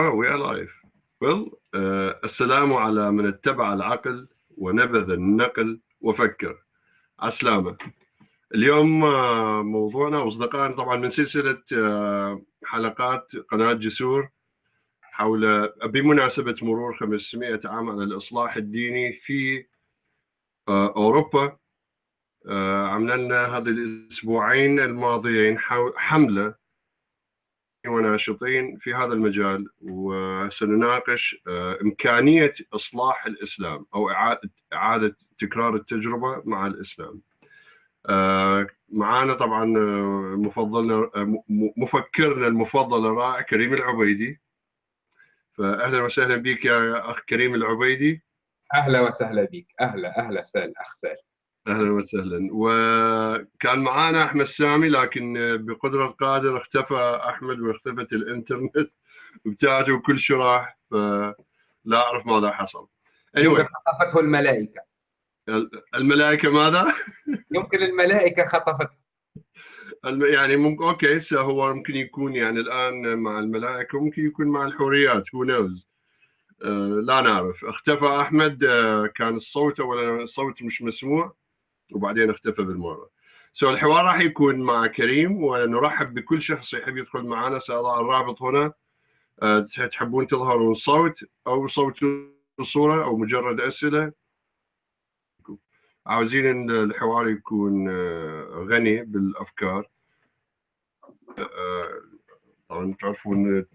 Oh, we are live. Well, uh, السلام على من اتبع العقل ونبذ النقل وفكر. عسلامة. اليوم uh, موضوعنا أصدقائنا طبعا من سلسلة uh, حلقات قناة جسور حول بمناسبة مرور 500 عام على الإصلاح الديني في uh, أوروبا عملنا لنا هذه الأسبوعين الماضيين حملة وناشطين في هذا المجال وسنناقش إمكانية إصلاح الإسلام أو إعادة تكرار التجربة مع الإسلام. معانا طبعا مفضلنا مفكرنا المفضل الرائع كريم العبيدي. فأهلا وسهلا بك يا أخ كريم العبيدي. أهلا وسهلا بك، أهلا أهلا سهلا أخ سهل. أهلا وسهلا وكان معانا أحمد سامي لكن بقدرة القادر اختفى أحمد واختفت الإنترنت بتاعته وكل شيء راح فلا أعرف ماذا حصل. anyway. خطفته الملائكة. الملائكة ماذا؟ يمكن الملائكة خطفته. يعني ممكن أوكي هو ممكن يكون يعني الآن مع الملائكة ممكن يكون مع الحوريات هو نوز لا نعرف اختفى أحمد كان الصوت اولا الصوت مش مسموع وبعدين اختفى بالمرة. سو الحوار راح يكون مع كريم ونرحب بكل شخص يحب يدخل معنا. ساضع الرابط هنا. أه تحبون تظهرون صوت أو صوت وصوره أو مجرد أسئلة؟ عاوزين إن الحوار يكون غني بالأفكار. أه طبعا تعرفون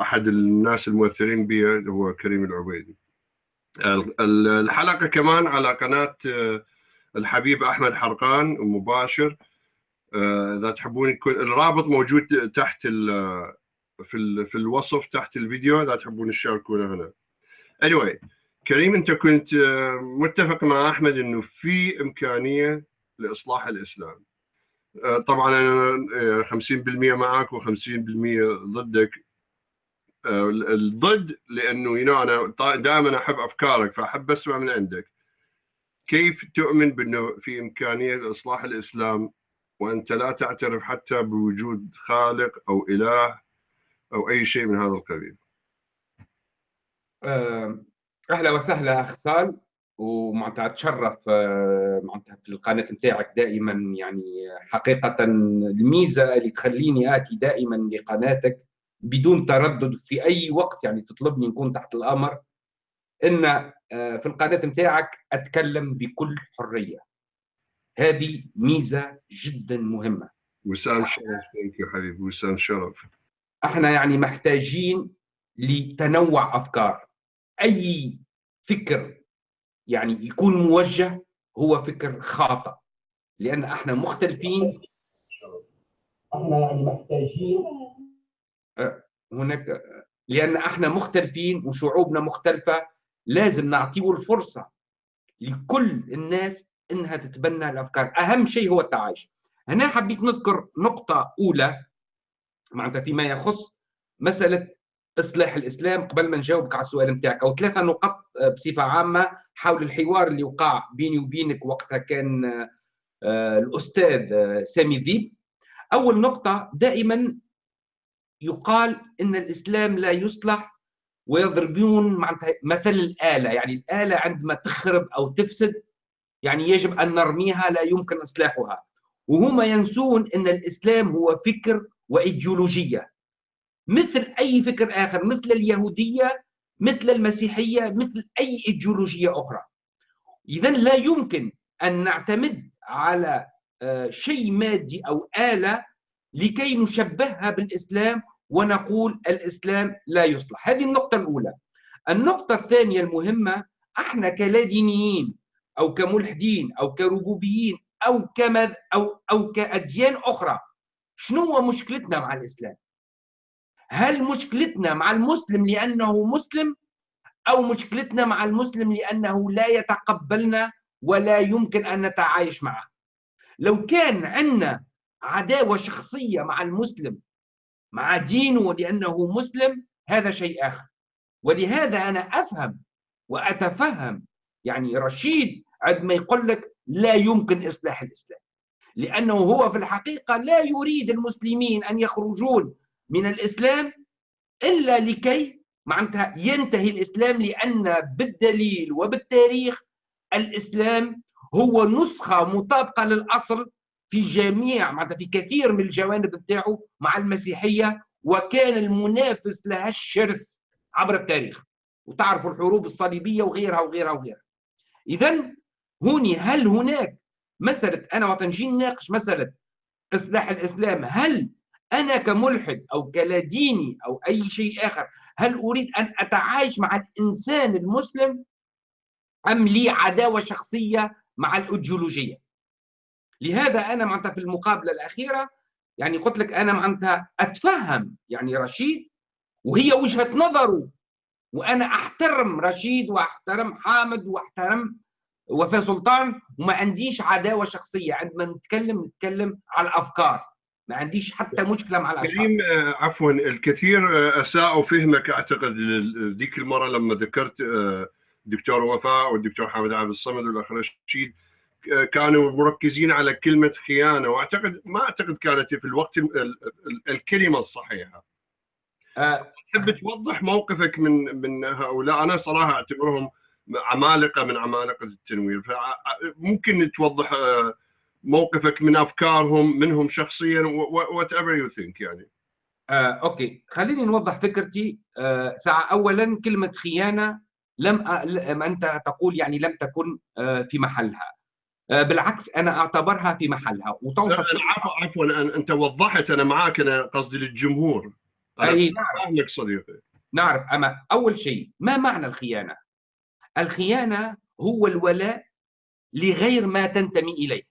أحد الناس المؤثرين بي هو كريم العبيدي. الحلقة كمان على قناة الحبيب أحمد حرقان مباشر إذا تحبون يكون الرابط موجود تحت في في الوصف تحت الفيديو إذا تحبون تشاركونا هنا. anyway كريم أنت كنت متفق مع أحمد إنه في إمكانية لإصلاح الإسلام. طبعا أنا 50% معك و50% ضدك. الضد لأنه يو أنا دائما أحب أفكارك فأحب أسمع من عندك. كيف تؤمن بأنه في إمكانية إصلاح الإسلام وأنت لا تعترف حتى بوجود خالق أو إله أو أي شيء من هذا القبيل؟ أهلا وسهلا أخ سال ومعناتها أتشرف معناتها في القناة نتاعك دائما يعني حقيقة الميزة اللي تخليني آتي دائما لقناتك بدون تردد في أي وقت يعني تطلبني نكون تحت الأمر إن في القناة نتاعك أتكلم بكل حرية. هذه ميزة جدا مهمة. وسام شرف يا حبيبي. وسام شرف. إحنا يعني محتاجين لتنوع أفكار. أي فكر يعني يكون موجه هو فكر خاطئ. لأن إحنا مختلفين. إحنا يعني محتاجين. هناك لأن إحنا مختلفين وشعوبنا مختلفة. لازم نعطيه الفرصة لكل الناس إنها تتبنى الأفكار. أهم شيء هو التعايش. هنا حبيت نذكر نقطة أولى معناتها فيما يخص مسألة إصلاح الإسلام قبل ما نجاوبك على السؤال نتاعك. أو ثلاثة نقط بصفة عامة حول الحوار اللي وقع بيني وبينك وقتها كان الأستاذ سامي ذيب. أول نقطة دائما يقال إن الإسلام لا يصلح ويضربون معناتها مثل الآلة يعني الآلة عندما تخرب أو تفسد يعني يجب أن نرميها لا يمكن إصلاحها. وهم ينسون أن الإسلام هو فكر وإيديولوجية. مثل أي فكر آخر مثل اليهودية مثل المسيحية مثل أي إيديولوجية أخرى. إذا لا يمكن أن نعتمد على شيء مادي أو آلة لكي نشبهها بالإسلام ونقول الإسلام لا يصلح. هذه النقطة الأولى. النقطة الثانية المهمة إحنا كلا دينيين أو كملحدين أو كربوبيين أو كمذ أو أو كأديان أخرى شنو هو مشكلتنا مع الإسلام؟ هل مشكلتنا مع المسلم لأنه مسلم أو مشكلتنا مع المسلم لأنه لا يتقبلنا ولا يمكن أن نتعايش معه؟ لو كان عندنا عداوة شخصية مع المسلم مع دينه لأنه مسلم هذا شيء آخر. ولهذا أنا أفهم وأتفهم يعني رشيد عندما يقول لك لا يمكن إصلاح الإسلام. لأنه هو في الحقيقة لا يريد المسلمين أن يخرجون من الإسلام إلا لكي معناتها ينتهي الإسلام لأن بالدليل وبالتاريخ الإسلام هو نسخة مطابقة للأصل في جميع معناتها في كثير من الجوانب نتاعو مع المسيحية وكان المنافس لها الشرس عبر التاريخ. وتعرفوا الحروب الصليبية وغيرها وغيرها وغيرها. اذا هوني هل هناك مسألة أنا وقت نجي نناقش مسألة إصلاح الإسلام هل أنا كملحد أو كلاديني أو أي شيء آخر هل أريد أن أتعايش مع الإنسان المسلم أم لي عداوة شخصية مع الأيديولوجية؟ لهذا أنا معناتها في المقابلة الأخيرة يعني قلت لك أنا معناتها أتفهم يعني رشيد وهي وجهة نظره وأنا أحترم رشيد وأحترم حامد وأحترم وفاء سلطان وما عنديش عداوة شخصية عندما نتكلم نتكلم على الأفكار ما عنديش حتى مشكلة مع الأشخاص. كريم آه، عفوا الكثير آه، اساءوا فهمك أعتقد ذيك المرة لما ذكرت آه، الدكتور وفاء والدكتور حامد عبد الصمد والأخ رشيد كانوا مركزين على كلمة خيانة واعتقد ما أعتقد كانت في الوقت الكلمة الصحيحة. تحب توضح موقفك من من هؤلاء؟ أنا صراحة أعتبرهم عمالقة من عمالقة التنوير. فممكن توضح موقفك من أفكارهم منهم شخصيا whatever you think يعني. آه، okay. خليني نوضح فكرتي. آه، ساعة اولا كلمة خيانة لم أ... أنت تقول يعني لم تكن آه، في محلها. آه، بالعكس أنا أعتبرها في محلها. وتنفصل عفوا انت وضحت أنا معك أنا قصدي للجمهور. أي نعرف صديقي. نعرف أما أول شيء ما معنى الخيانة؟ الخيانة هو الولاء لغير ما تنتمي إليه.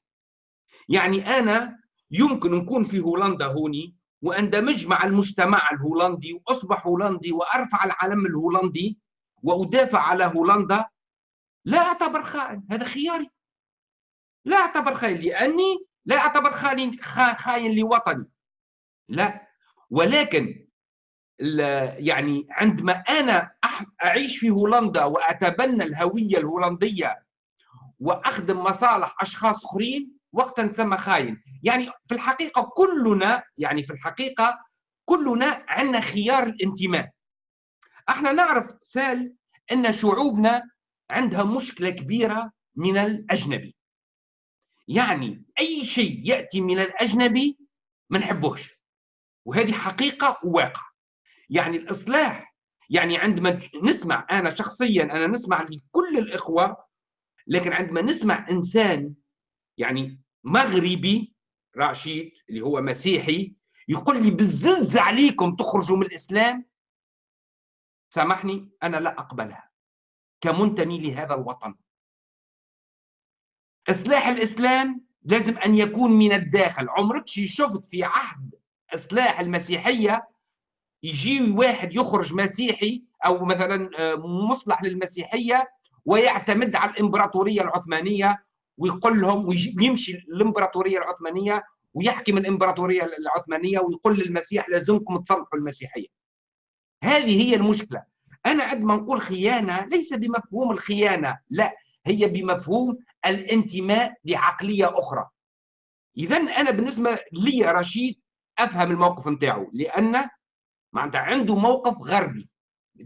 يعني أنا يمكن نكون في هولندا هوني واندمج مع المجتمع الهولندي وأصبح هولندي وأرفع العلم الهولندي وأدافع على هولندا لا أعتبر خائن. هذا خياري. لا أعتبر خائن لأني لا أعتبر خائن خاين لوطني. لا. ولكن يعني عندما أنا أعيش في هولندا وأتبنى الهوية الهولندية وأخدم مصالح أشخاص أخرين وقتا نسمى خاين يعني في الحقيقة كلنا يعني في الحقيقة كلنا عندنا خيار الانتماء. إحنا نعرف سال إن شعوبنا عندها مشكلة كبيرة من الأجنبي. يعني أي شيء يأتي من الأجنبي ما نحبوش وهذه حقيقة وواقع. يعني الإصلاح يعني عندما نسمع أنا شخصيا أنا نسمع لكل الإخوة لكن عندما نسمع إنسان يعني مغربي رشيد اللي هو مسيحي يقول لي بالزز عليكم تخرجوا من الإسلام سامحني أنا لا أقبلها. كمنتمي لهذا الوطن. إصلاح الإسلام لازم أن يكون من الداخل عمرك شفت في عهد إصلاح المسيحية يجي واحد يخرج مسيحي أو مثلا آه، مصلح للمسيحية ويعتمد على الإمبراطورية العثمانية ويقول لهم ويمشي الإمبراطورية العثمانية ويحكم الإمبراطورية العثمانية ويقول للمسيح لازمكم تصلحوا المسيحية. هذه هي المشكلة. أنا عندما نقول خيانة ليس بمفهوم الخيانة، لا هي بمفهوم الانتماء لعقلية أخرى. اذا أنا بالنسبة لي رشيد أفهم الموقف نتاعو لأن معناتها عنده موقف غربي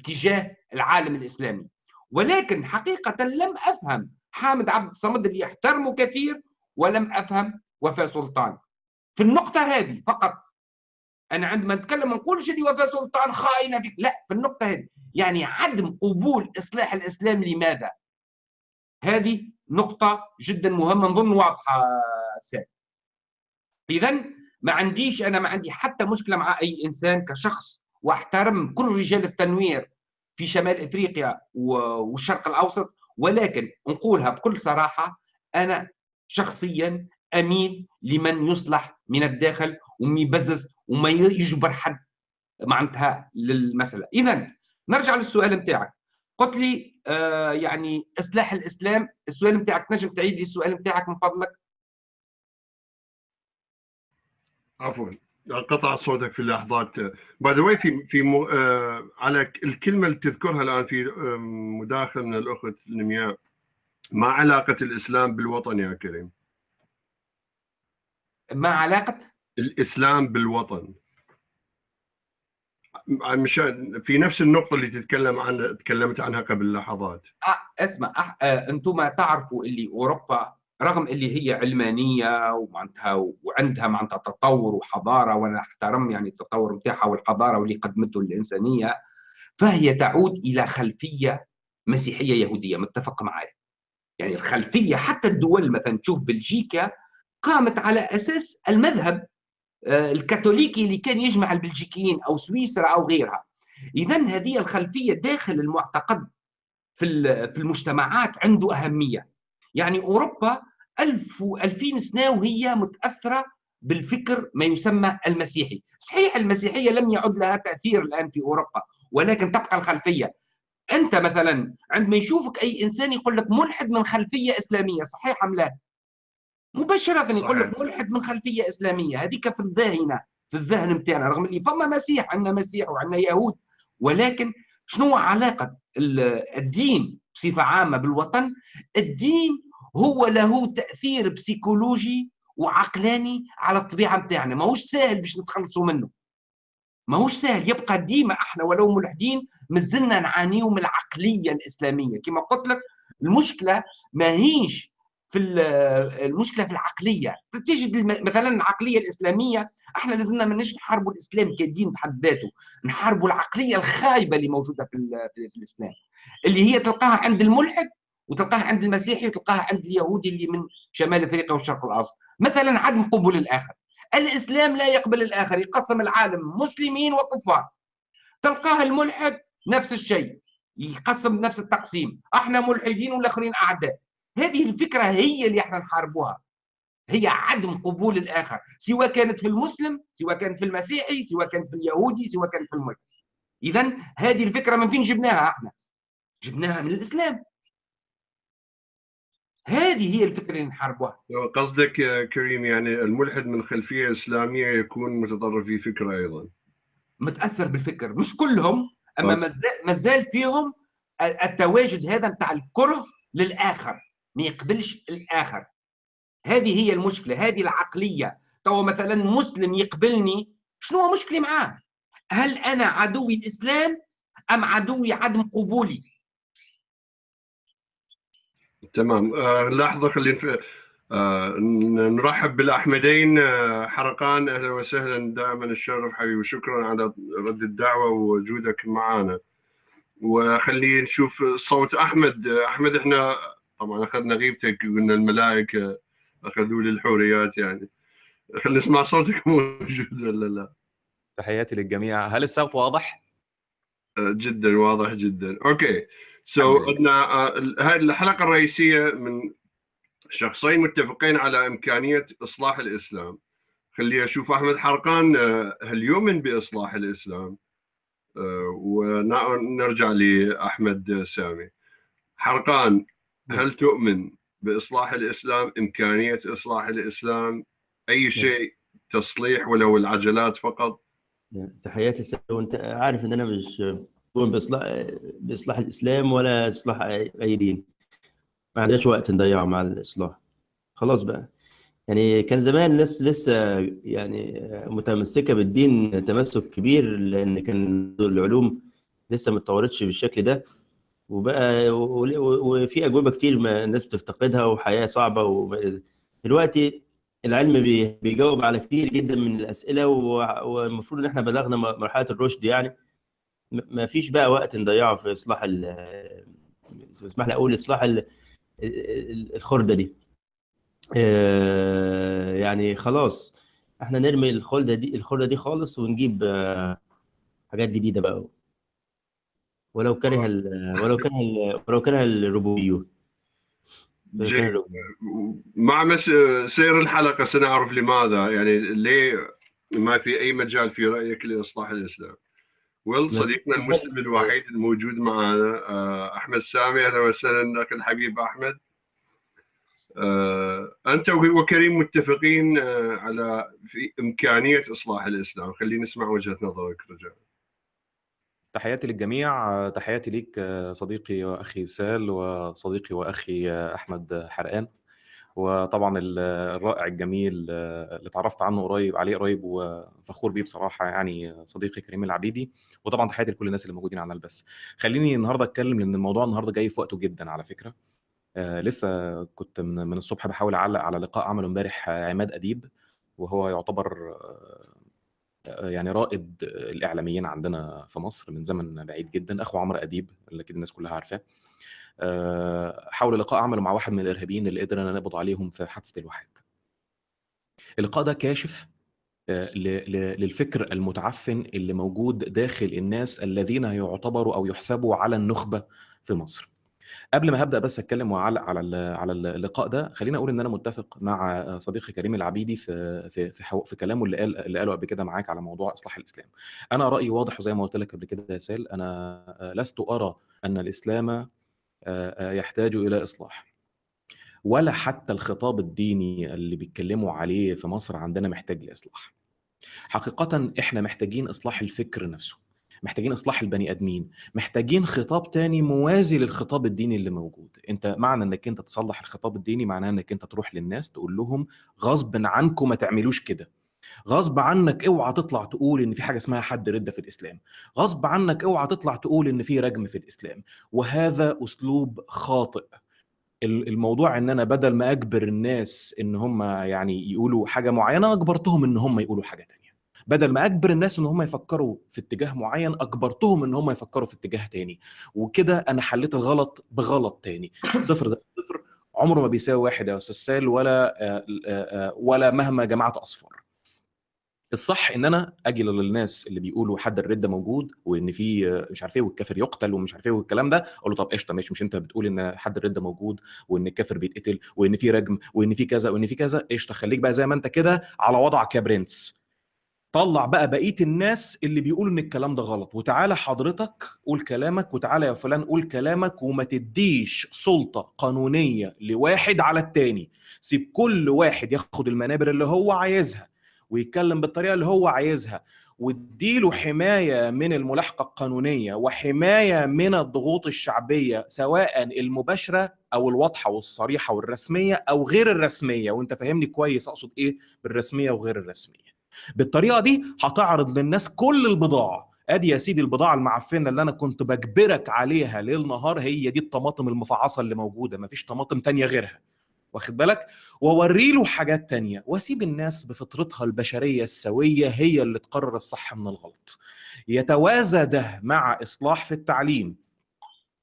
تجاه العالم الإسلامي. ولكن حقيقة لم أفهم حامد عبد الصمد اللي يحترمه كثير ولم أفهم وفاء سلطان. في النقطة هذه فقط أنا عندما نتكلم ما نقولش اللي وفاء سلطان خاينة فيك لا في النقطة هذه. يعني عدم قبول إصلاح الإسلام لماذا؟ هذه نقطة جدا مهمة نظن واضحة سام اذا ما عنديش أنا ما عندي حتى مشكلة مع أي إنسان كشخص واحترم كل رجال التنوير في شمال إفريقيا والشرق الأوسط ولكن نقولها بكل صراحة أنا شخصيا امين لمن يصلح من الداخل وما يبزز وما يجبر حد معناتها للمسألة. اذا نرجع للسؤال نتاعك. قلت لي آه يعني إصلاح الإسلام. السؤال نتاعك نجم تعيد لي السؤال نتاعك من فضلك. عفوا. قطع صوتك في اللحظات. باي ذا في في م... آه على الكلمة اللي تذكرها الآن في آه مداخل من الأخت نمياء. ما علاقة الإسلام بالوطن يا كريم؟ ما علاقة؟ الإسلام بالوطن. مشان في نفس النقطة اللي تتكلم عن تكلمت عنها قبل لحظات أه اسمع أه أنتم تعرفوا اللي أوروبا رغم اللي هي علمانية ومعناتها وعندها معناتها تطور وحضارة وأنا أحترم يعني التطور بتاعها والحضارة واللي قدمته الإنسانية فهي تعود إلى خلفية مسيحية يهودية متفق معي يعني الخلفية حتى الدول مثلا تشوف بلجيكا قامت على أساس المذهب. الكاثوليكي اللي كان يجمع البلجيكيين أو سويسرا أو غيرها. اذا هذه الخلفية داخل المعتقد في في المجتمعات عنده أهمية. يعني أوروبا ألف وألفين سنة وهي متأثرة بالفكر ما يسمى المسيحي. صحيح المسيحية لم يعد لها تأثير الآن في أوروبا ولكن تبقى الخلفية. أنت مثلا عندما يشوفك أي إنسان يقول لك ملحد من خلفية إسلامية صحيح أم لا؟ مباشرة يقول لك ملحد من خلفية إسلامية. هذيك في الذهنة في الذهن نتاعنا رغم اللي فما مسيح عندنا مسيح وعندنا يهود ولكن شنو علاقة الدين بصفة عامة بالوطن؟ الدين هو له تأثير بسيكولوجي وعقلاني على الطبيعة نتاعنا ماهوش سهل باش نتخلصوا منه. ماهوش سهل يبقى ديما إحنا ولو ملحدين مازلنا نعانيو من العقلية الإسلامية. كما قلت لك المشكلة ماهيش في المشكلة في العقلية. تجد مثلا العقلية الإسلامية إحنا لازمنا ماناش نحاربوا الإسلام كدين بحد ذاته. نحاربوا العقلية الخايبة اللي موجودة في, في الإسلام. اللي هي تلقاها عند الملحد وتلقاها عند المسيحي وتلقاها عند اليهودي اللي من شمال إفريقيا والشرق الأوسط. مثلا عدم قبول الآخر. الإسلام لا يقبل الآخر يقسم العالم مسلمين وكفار. تلقاها الملحد نفس الشيء يقسم نفس التقسيم. إحنا ملحدين والآخرين أعداء. هذه الفكرة هي اللي إحنا نحاربوها. هي عدم قبول الآخر سواء كانت في المسلم سواء كانت في المسيحي سواء كانت في اليهودي سواء كانت في الملحد اذا هذه الفكرة من فين جبناها إحنا؟ جبناها من الإسلام. هذه هي الفكرة اللي نحاربوها. قصدك يا كريم يعني الملحد من خلفية إسلامية يكون متطرف في فكرة أيضا. متأثر بالفكر. مش كلهم أما ما زال فيهم التواجد هذا بتاع الكره للآخر. ما يقبلش الآخر. هذه هي المشكلة هذه العقلية. تو مثلا مسلم يقبلني شنو هو مشكلي معاه؟ هل أنا عدوي الإسلام أم عدوي عدم قبولي؟ تمام. آه لحظة خلينا آه نرحب بالأحمدين. آه حرقان أهلا وسهلا دائما الشرف حبيبي وشكرا على رد الدعوة ووجودك معنا وخلينا نشوف صوت أحمد. أحمد إحنا طبعا أخذنا غيبتك قلنا الملائكة أخذوا لي الحوريات يعني. خلينا نسمع صوتك موجود ولا لا؟ تحياتي للجميع. هل الصوت واضح؟ آه، جدا واضح جدا. okay. so so, آه، هذه الحلقة الرئيسية من شخصين متفقين على إمكانية إصلاح الإسلام. خلي أشوف أحمد حرقان آه، هل يؤمن بإصلاح الإسلام؟ ونرجع لأحمد سامي. حرقان. هل تؤمن بإصلاح الإسلام؟ إمكانية إصلاح الإسلام؟ أي نعم. شيء؟ تصليح ولو العجلات فقط؟ نعم. تحياتي وأنت عارف إن أنا مش باصلاح بإصلاح الإسلام ولا إصلاح اي دين. ما عندناش وقت نضيعه مع الإصلاح. خلاص بقى. يعني كان زمان الناس لسه يعني متمسكة بالدين تمسك كبير لأن كان العلوم لسه ما اتطورتش بالشكل ده. وبقى وفي أجوبة كتير ما الناس بتفتقدها وحياة صعبة دلوقتي العلم بيجاوب على كتير جدا من الأسئلة والمفروض إن إحنا بلغنا مرحلة الرشد يعني. ما فيش بقى وقت نضيعه في إصلاح اسمح لي أقول إصلاح الخردة دي. آه، يعني خلاص إحنا نرمي الخلدة دي الخردة دي خالص ونجيب آه، حاجات جديدة بقى. ولو كره ولو كره ولو كره الربوبيون مع سير الحلقة سنعرف لماذا. يعني ليه ما في أي مجال في رأيك لإصلاح الإسلام؟ ويل صديقنا المسلم الوحيد الموجود معنا آه، أحمد سامي أهلا وسهلا أخي الحبيب أحمد. آه، أنت وكريم متفقين آه، على في إمكانية إصلاح الإسلام. خلينا نسمع وجهة نظرك رجاء. تحياتي للجميع. تحياتي ليك صديقي واخي سال وصديقي وأخي أحمد حرقان. وطبعا ال- الرائع الجميل اللي اتعرفت عنه قريب عليه قريب وفخور بيه بصراحة يعني صديقي كريم العبيدي. وطبعا تحياتي لكل الناس اللي موجودين على البث. خليني النهارده أتكلم لأن الموضوع النهارده جاي في وقته جدا على فكرة. آه لسه كنت من, من الصبح بحاول أعلق على لقاء عمله امبارح عماد أديب وهو يعتبر آه، يعني رائد الإعلاميين عندنا في مصر من زمن بعيد جدا أخو عمرو أديب اللي أكيد الناس كلها عارفاه. آه، حول لقاء عمله مع واحد من الإرهابيين اللي قدرنا نقبض عليهم في حادثة الواحات اللقاء ده كاشف آه، للفكر المتعفن اللي موجود داخل الناس الذين يعتبروا أو يحسبوا على النخبة في مصر. قبل ما هبدأ بس أتكلم واعلق على على اللقاء ده خليني أقول إن أنا متفق مع صديقي كريم العبيدي في في في, في كلامه اللي قال اللي قاله قبل كده معاك على موضوع إصلاح الإسلام. أنا رأيي واضح وزي ما قلت لك قبل كده يا سال أنا لست أرى أن الإسلام آه، آه، يحتاج إلى إصلاح. ولا حتى الخطاب الديني اللي بيتكلموا عليه في مصر عندنا محتاج لإصلاح. حقيقة إحنا محتاجين إصلاح الفكر نفسه محتاجين إصلاح البني آدمين محتاجين خطاب تاني موازي للخطاب الديني اللي موجود. أنت معنى إنك أنت تصلح الخطاب الديني معناه إنك أنت تروح للناس تقول لهم غصب عنكم ما تعملوش كده. غصب عنك أوعى تطلع تقول إن في حاجة اسمها حد ردة في الإسلام. غصب عنك أوعى تطلع تقول إن في رجم في الإسلام. وهذا أسلوب خاطئ. ال- الموضوع إن أنا بدل ما أجبر الناس إن هم يعني يقولوا حاجة معينة أجبرتهم إن هم يقولوا حاجة تانية. بدل ما أجبر الناس إن هم يفكروا في اتجاه معين أجبرتهم إن هم يفكروا في اتجاه تاني. وكده أنا حليت الغلط بغلط تاني. صفر زائد صفر عمره ما بيساوي واحد يا أستاذ سال ولا آه، آه، آه، ولا مهما جمعت أصفار. الصح إن أنا أجي للناس اللي بيقولوا حد الرده موجود وإن في مش عارف إيه والكافر يقتل ومش عارف إيه والكلام ده أقول له طب قشطة ماشي مش أنت بتقول إن حد الرده موجود وإن الكافر بيتقتل وإن في رجم وإن في كذا وإن في كذا قشطة خليك بقى زي ما أنت كده على وضعك يا برنس. طلع بقى بقية الناس اللي بيقولوا إن الكلام ده غلط. وتعالى حضرتك قول كلامك وتعالى يا فلان قول كلامك وما تديش سلطة قانونية لواحد على التاني. سيب كل واحد ياخد المنابر اللي هو عايزها ويتكلم بالطريقة اللي هو عايزها واديله حماية من الملاحقة القانونية وحماية من الضغوط الشعبية سواء المباشرة أو الواضحة والصريحة والرسمية أو غير الرسمية. وأنت فاهمني كويس أقصد إيه بالرسمية وغير الرسمية. بالطريقة دي هتعرض للناس كل البضاعة. أدي يا سيدي البضاعة المعفنة اللي أنا كنت بجبرك عليها ليل نهار هي دي الطماطم المفعصة اللي موجودة مفيش طماطم تانية غيرها. واخد بالك؟ وأوري له حاجات تانية. وأسيب الناس بفطرتها البشرية السوية هي اللي تقرر الصح من الغلط. يتوازى ده مع إصلاح في التعليم.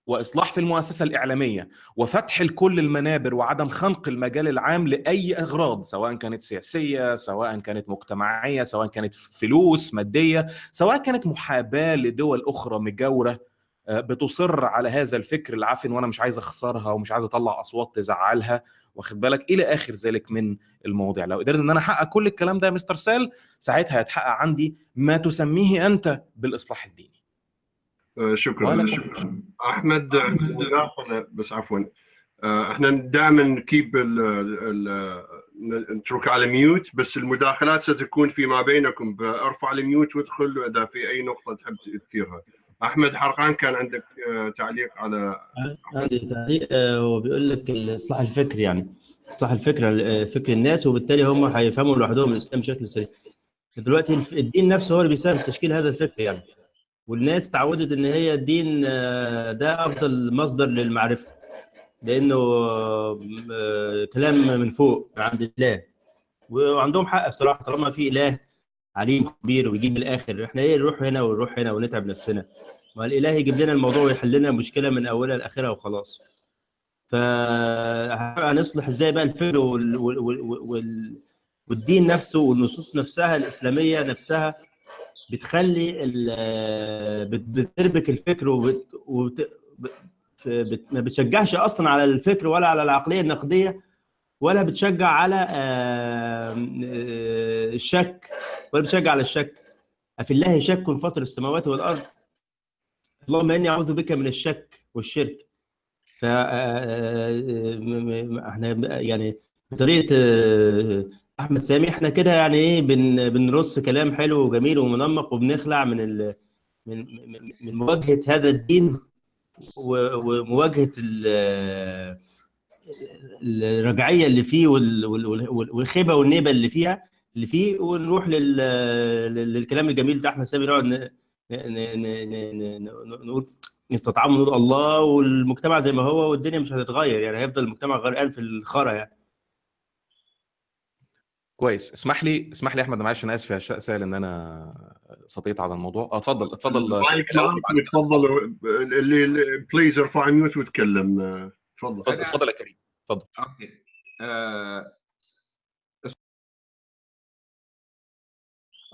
وإصلاح في المؤسسة الإعلامية وفتح لكل المنابر وعدم خنق المجال العام لأي إغراض سواء كانت سياسية سواء كانت مجتمعية سواء كانت فلوس مادية سواء كانت محاباة لدول أخرى مجاورة آه، بتصر على هذا الفكر العفن وأنا مش عايز أخسرها ومش عايز أطلع أصوات تزعلها. واخد بالك؟ إلى آخر ذلك من المواضيع لو قدرت إن أنا أحقق كل الكلام ده يا مستر سال ساعتها هيتحقق عندي ما تسميه أنت بالإصلاح الديني. شكرا ولا- شكرا. أحمد بس عفوا. آه، إحنا دائما نكيب ال- ال- ال- نترك على ميوت بس المداخلات ستكون فيما بينكم. ارفع الميوت وادخل اذا في أي نقطة تحب تثيرها. أحمد حرقان كان عندك آه، تعليق على عندي تعليق آه، هو بيقول لك الإصلاح الفكري يعني. إصلاح الفكر آه، فكر الناس وبالتالي هم هيفهموا لوحدهم الإسلام بشكل سليم. دلوقتي الدين نفسه هو اللي بيساهم في تشكيل هذا الفكر يعني. والناس تعودت إن هي الدين آه، ده أفضل مصدر للمعرفة لأنه آه، كلام من فوق عند الله. وعندهم حق بصراحة طالما في إله عليم خبير ويجيب من الآخر. إحنا إيه نروح هنا ونروح هنا ونتعب نفسنا؟ ما الإله يجيب لنا الموضوع ويحل لنا المشكلة من أولها لآخرها وخلاص. فهنصلح إزاي بقى الفكر. وال... وال... وال... والدين نفسه والنصوص نفسها الإسلامية نفسها؟ بتخلي. بت- بتربك الفكر وبت... وبت... بت... ما بتشجعش أصلا على الفكر ولا على العقلية النقدية ولا بتشجع على آه، آه، الشك ولا بتشجع على الشك أفي الله شك فطر السماوات والأرض اللهم إني أعوذ بك من الشك والشرك ف آه، آه، إحنا يعني بطريقة آه، أحمد سامي إحنا كده يعني إيه بن بنرص كلام حلو وجميل ومنمق وبنخلع من ال من من- مواجهة هذا الدين ومواجهة ال- الرجعية اللي فيه وال- وال- وال- والخيبة والنيبة اللي فيها اللي فيه ونروح لل... لل- للكلام الجميل بتاع احمد سامي نقعد. نقول نستطعم ونقول الله والمجتمع زي ما هو والدنيا مش هتتغير يعني هيفضل المجتمع غرقان في الخرا يعني كويس. اسمح لي اسمح لي يا أحمد معلش أنا آسف يا سائل إن أنا سطيت على الموضوع. آه اتفضل اتفضل. المايك الأول معك بعد- تفضل اللي اللي- please ارفع mute وتكلم آه، تفضل اتفضل اتفضل يا كريم. okay. آه...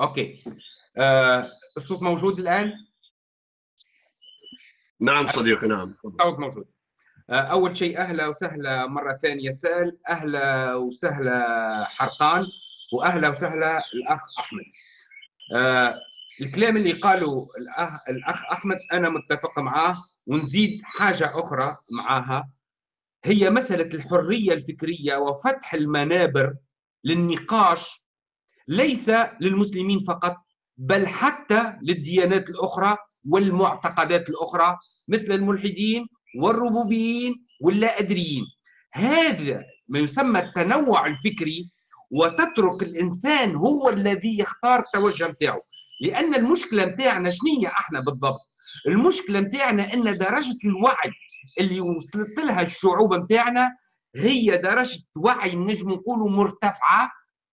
okay. آه... الصوت موجود الآن؟ نعم صديقي نعم تفضل. الصوت موجود. أول شيء أهلا وسهلا مرة ثانية سائل. أهلا وسهلا حرقان وأهلا وسهلا الأخ أحمد. آه، الكلام اللي قاله الاخ الأخ أحمد أنا متفق معاه ونزيد حاجة أخرى معاها. هي مسألة الحرية الفكرية وفتح المنابر للنقاش ليس للمسلمين فقط بل حتى للديانات الأخرى والمعتقدات الأخرى مثل الملحدين والربوبيين واللا ادريين هذا ما يسمى التنوع الفكري وتترك الإنسان هو الذي يختار التوجه نتاعو. لأن المشكلة نتاعنا شنية أحنا بالضبط؟ المشكلة نتاعنا أن درجة الوعي اللي وصلت لها الشعوب نتاعنا هي درجة وعي نجم نقولوا مرتفعة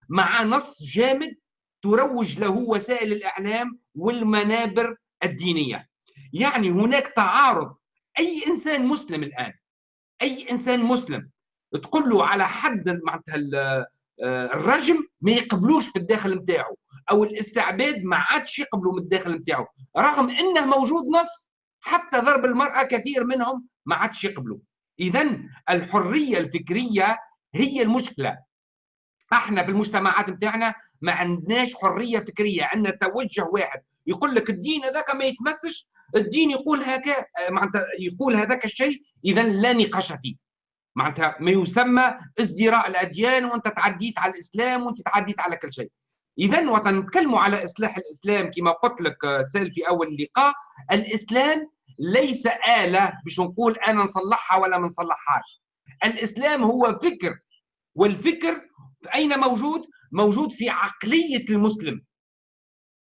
مع نص جامد تروج له وسائل الإعلام والمنابر الدينية. يعني هناك تعارض أي إنسان مسلم الآن أي إنسان مسلم تقول له على حد معناتها آه، الرجم ما يقبلوش في الداخل نتاعو أو الاستعباد ما عادش يقبلوا من الداخل نتاعو رغم إنه موجود نص حتى ضرب المرأة كثير منهم ما عادش يقبلوا. اذا الحرية الفكرية هي المشكلة. إحنا في المجتمعات نتاعنا ما عندناش حرية فكرية عندنا توجه واحد يقول لك الدين هذاك ما يتمسش الدين يقول هكا معناتها يقول هذاك الشيء اذا لا نقاش فيه. معناتها ما يسمى ازدراء الأديان وأنت تعديت على الإسلام وأنت تعديت على كل شيء. اذا وقت نتكلموا على إصلاح الإسلام كما قلت لك آه، سأل في أول اللقاء الإسلام ليس آلة باش نقول أنا نصلحها ولا ما نصلحهاش. الإسلام هو فكر والفكر أين موجود؟ موجود في عقلية المسلم.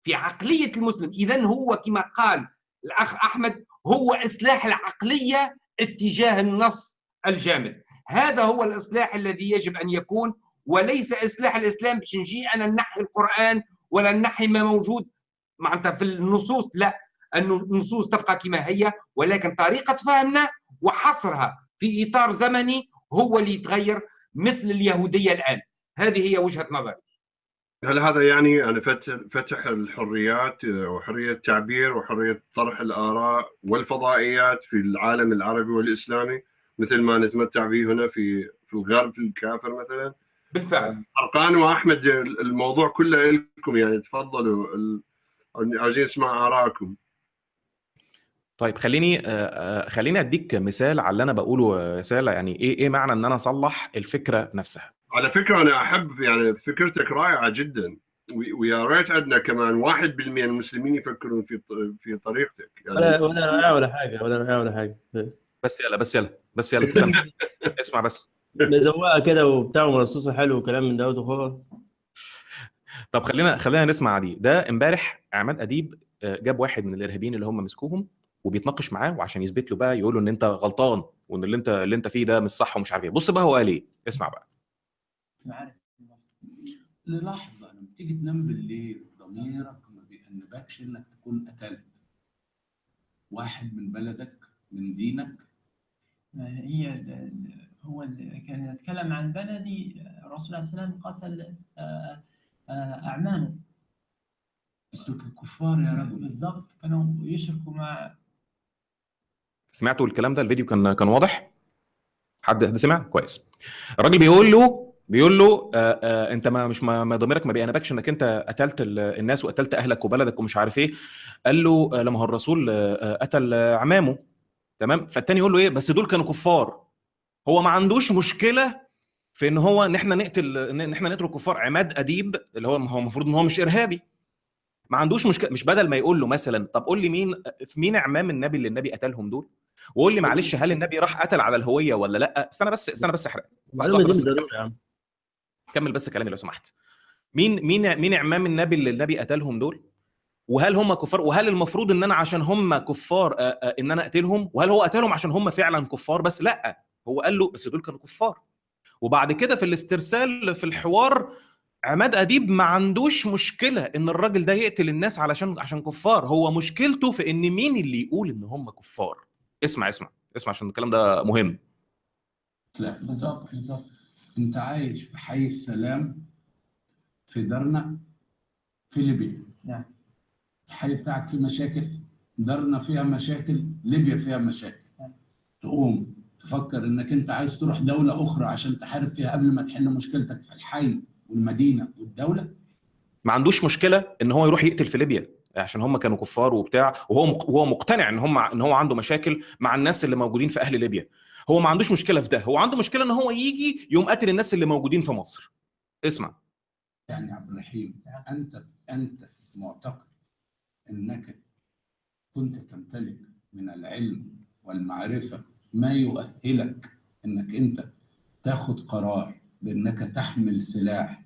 في عقلية المسلم. اذا هو كما قال الأخ أحمد هو إصلاح العقلية اتجاه النص الجامد. هذا هو الإصلاح الذي يجب أن يكون وليس إصلاح الإسلام باش نجي أنا نحي القرآن ولا نحي ما موجود. معناتها في النصوص لا النصوص تبقى كما هي ولكن طريقة فهمنا وحصرها في إطار زمني هو اللي يتغير مثل اليهودية الآن. هذه هي وجهة نظري. هل هذا يعني أن فتح فتح الحريات وحرية التعبير وحرية طرح الآراء والفضائيات في العالم العربي والإسلامي مثل ما نتمتع به هنا في في الغرب الكافر مثلا؟ بالفعل. أرقان وأحمد الموضوع كله لكم يعني تفضلوا ال- عايزين نسمع آراءكم طيب خليني آه، آه، خليني أديك مثال على اللي أنا بقوله يا سالة يعني إيه إيه معنى إن أنا أصلح الفكرة نفسها. على فكرة أنا أحب يعني فكرتك رائعة جدا. ويا ريت عندنا كمان 1% من المسلمين يفكرون في في طريقتك. ولا يعني ولا رائع ولا حاجة ولا ولا حاجة. بس يلا بس يلا بس يلا اسمع بس. مزوقه كده وبتاع ومرصصه حلو وكلام من دوت وخلاص. طب خلينا خلينا نسمع دي. ده امبارح عماد أديب آه، جاب واحد من الإرهابيين اللي هم مسكوهم وبيتناقش معاه وعشان يثبت له بقى يقول له إن أنت غلطان وإن اللي أنت اللي أنت فيه ده مش صح ومش عارف إيه. بص بقى هو قال إيه. اسمع بقى. عارف للحظة لما تيجي تنام بالليل ضميرك ما بيأنبكش إنك تكون قتلت. واحد من بلدك من دينك. ما هي ال- هو ال- كان يتكلم عن بلدي الرسول عليه السلام قتل آه، آه، أعمامه. بس دول كفار يا رجل. بالضبط كانوا يشركوا مع سمعتوا الكلام ده؟ الفيديو كان كان واضح؟ حد حد سمع؟ كويس. الراجل بيقول له بيقول له آه آه أنت ما مش ما ضميرك ما بيأنبكش إنك أنت قتلت ال- الناس وقتلت أهلك وبلدك ومش عارف إيه. قال له آه لما هو الرسول آه قتل عمامه. تمام؟ فالتاني يقول له إيه؟ بس دول كانوا كفار. هو ما عندوش مشكلة في إن هو إن إحنا نقتل إن إحنا نقتل الكفار عماد أديب اللي هو هو المفروض إن هو مش إرهابي. ما عندوش مشكلة. مش بدل ما يقول له مثلا طب قول لي مين في مين اعمام النبي اللي النبي قتلهم دول؟ وقول لي معلش هل النبي راح قتل على الهوية ولا لأ؟ استنى بس استنى بس أحرق. المعلومة دي يا عم. كمل بس كلامي لو سمحت. مين مين مين اعمام النبي اللي النبي قتلهم دول؟ وهل هم كفار؟ وهل المفروض إن أنا عشان هم كفار إن أنا أقتلهم؟ وهل هو قتلهم عشان هم فعلا كفار؟ بس لأ هو قال له بس دول كانوا كفار. وبعد كده في الاسترسال في الحوار عماد أديب ما عندوش مشكلة إن الراجل ده يقتل الناس علشان عشان كفار. هو مشكلته في إن مين اللي يقول إن هم كفار. اسمع اسمع اسمع عشان الكلام ده مهم. لا بالظبط بالظبط. انت عايش في حي السلام في درنا في ليبيا. نعم. الحي بتاعك فيه مشاكل؟ درنا فيها مشاكل؟ ليبيا فيها مشاكل. نعم. تقوم تفكر إنك أنت عايز تروح دولة أخرى عشان تحارب فيها قبل ما تحل مشكلتك في الحي والمدينة والدولة؟ ما عندوش مشكلة إن هو يروح يقتل في ليبيا عشان هم كانوا كفار وبتاع وهو وهو مقتنع إن هم إن هو عنده مشاكل مع الناس اللي موجودين في أهل ليبيا. هو ما عندوش مشكلة في ده. هو عنده مشكلة إن هو يجي يقوم قاتل الناس اللي موجودين في مصر. اسمع. يعني عبد الرحيم أنت أنت معتقد إنك كنت تمتلك من العلم والمعرفة ما يؤهلك إنك أنت تاخد قرار بإنك تحمل سلاح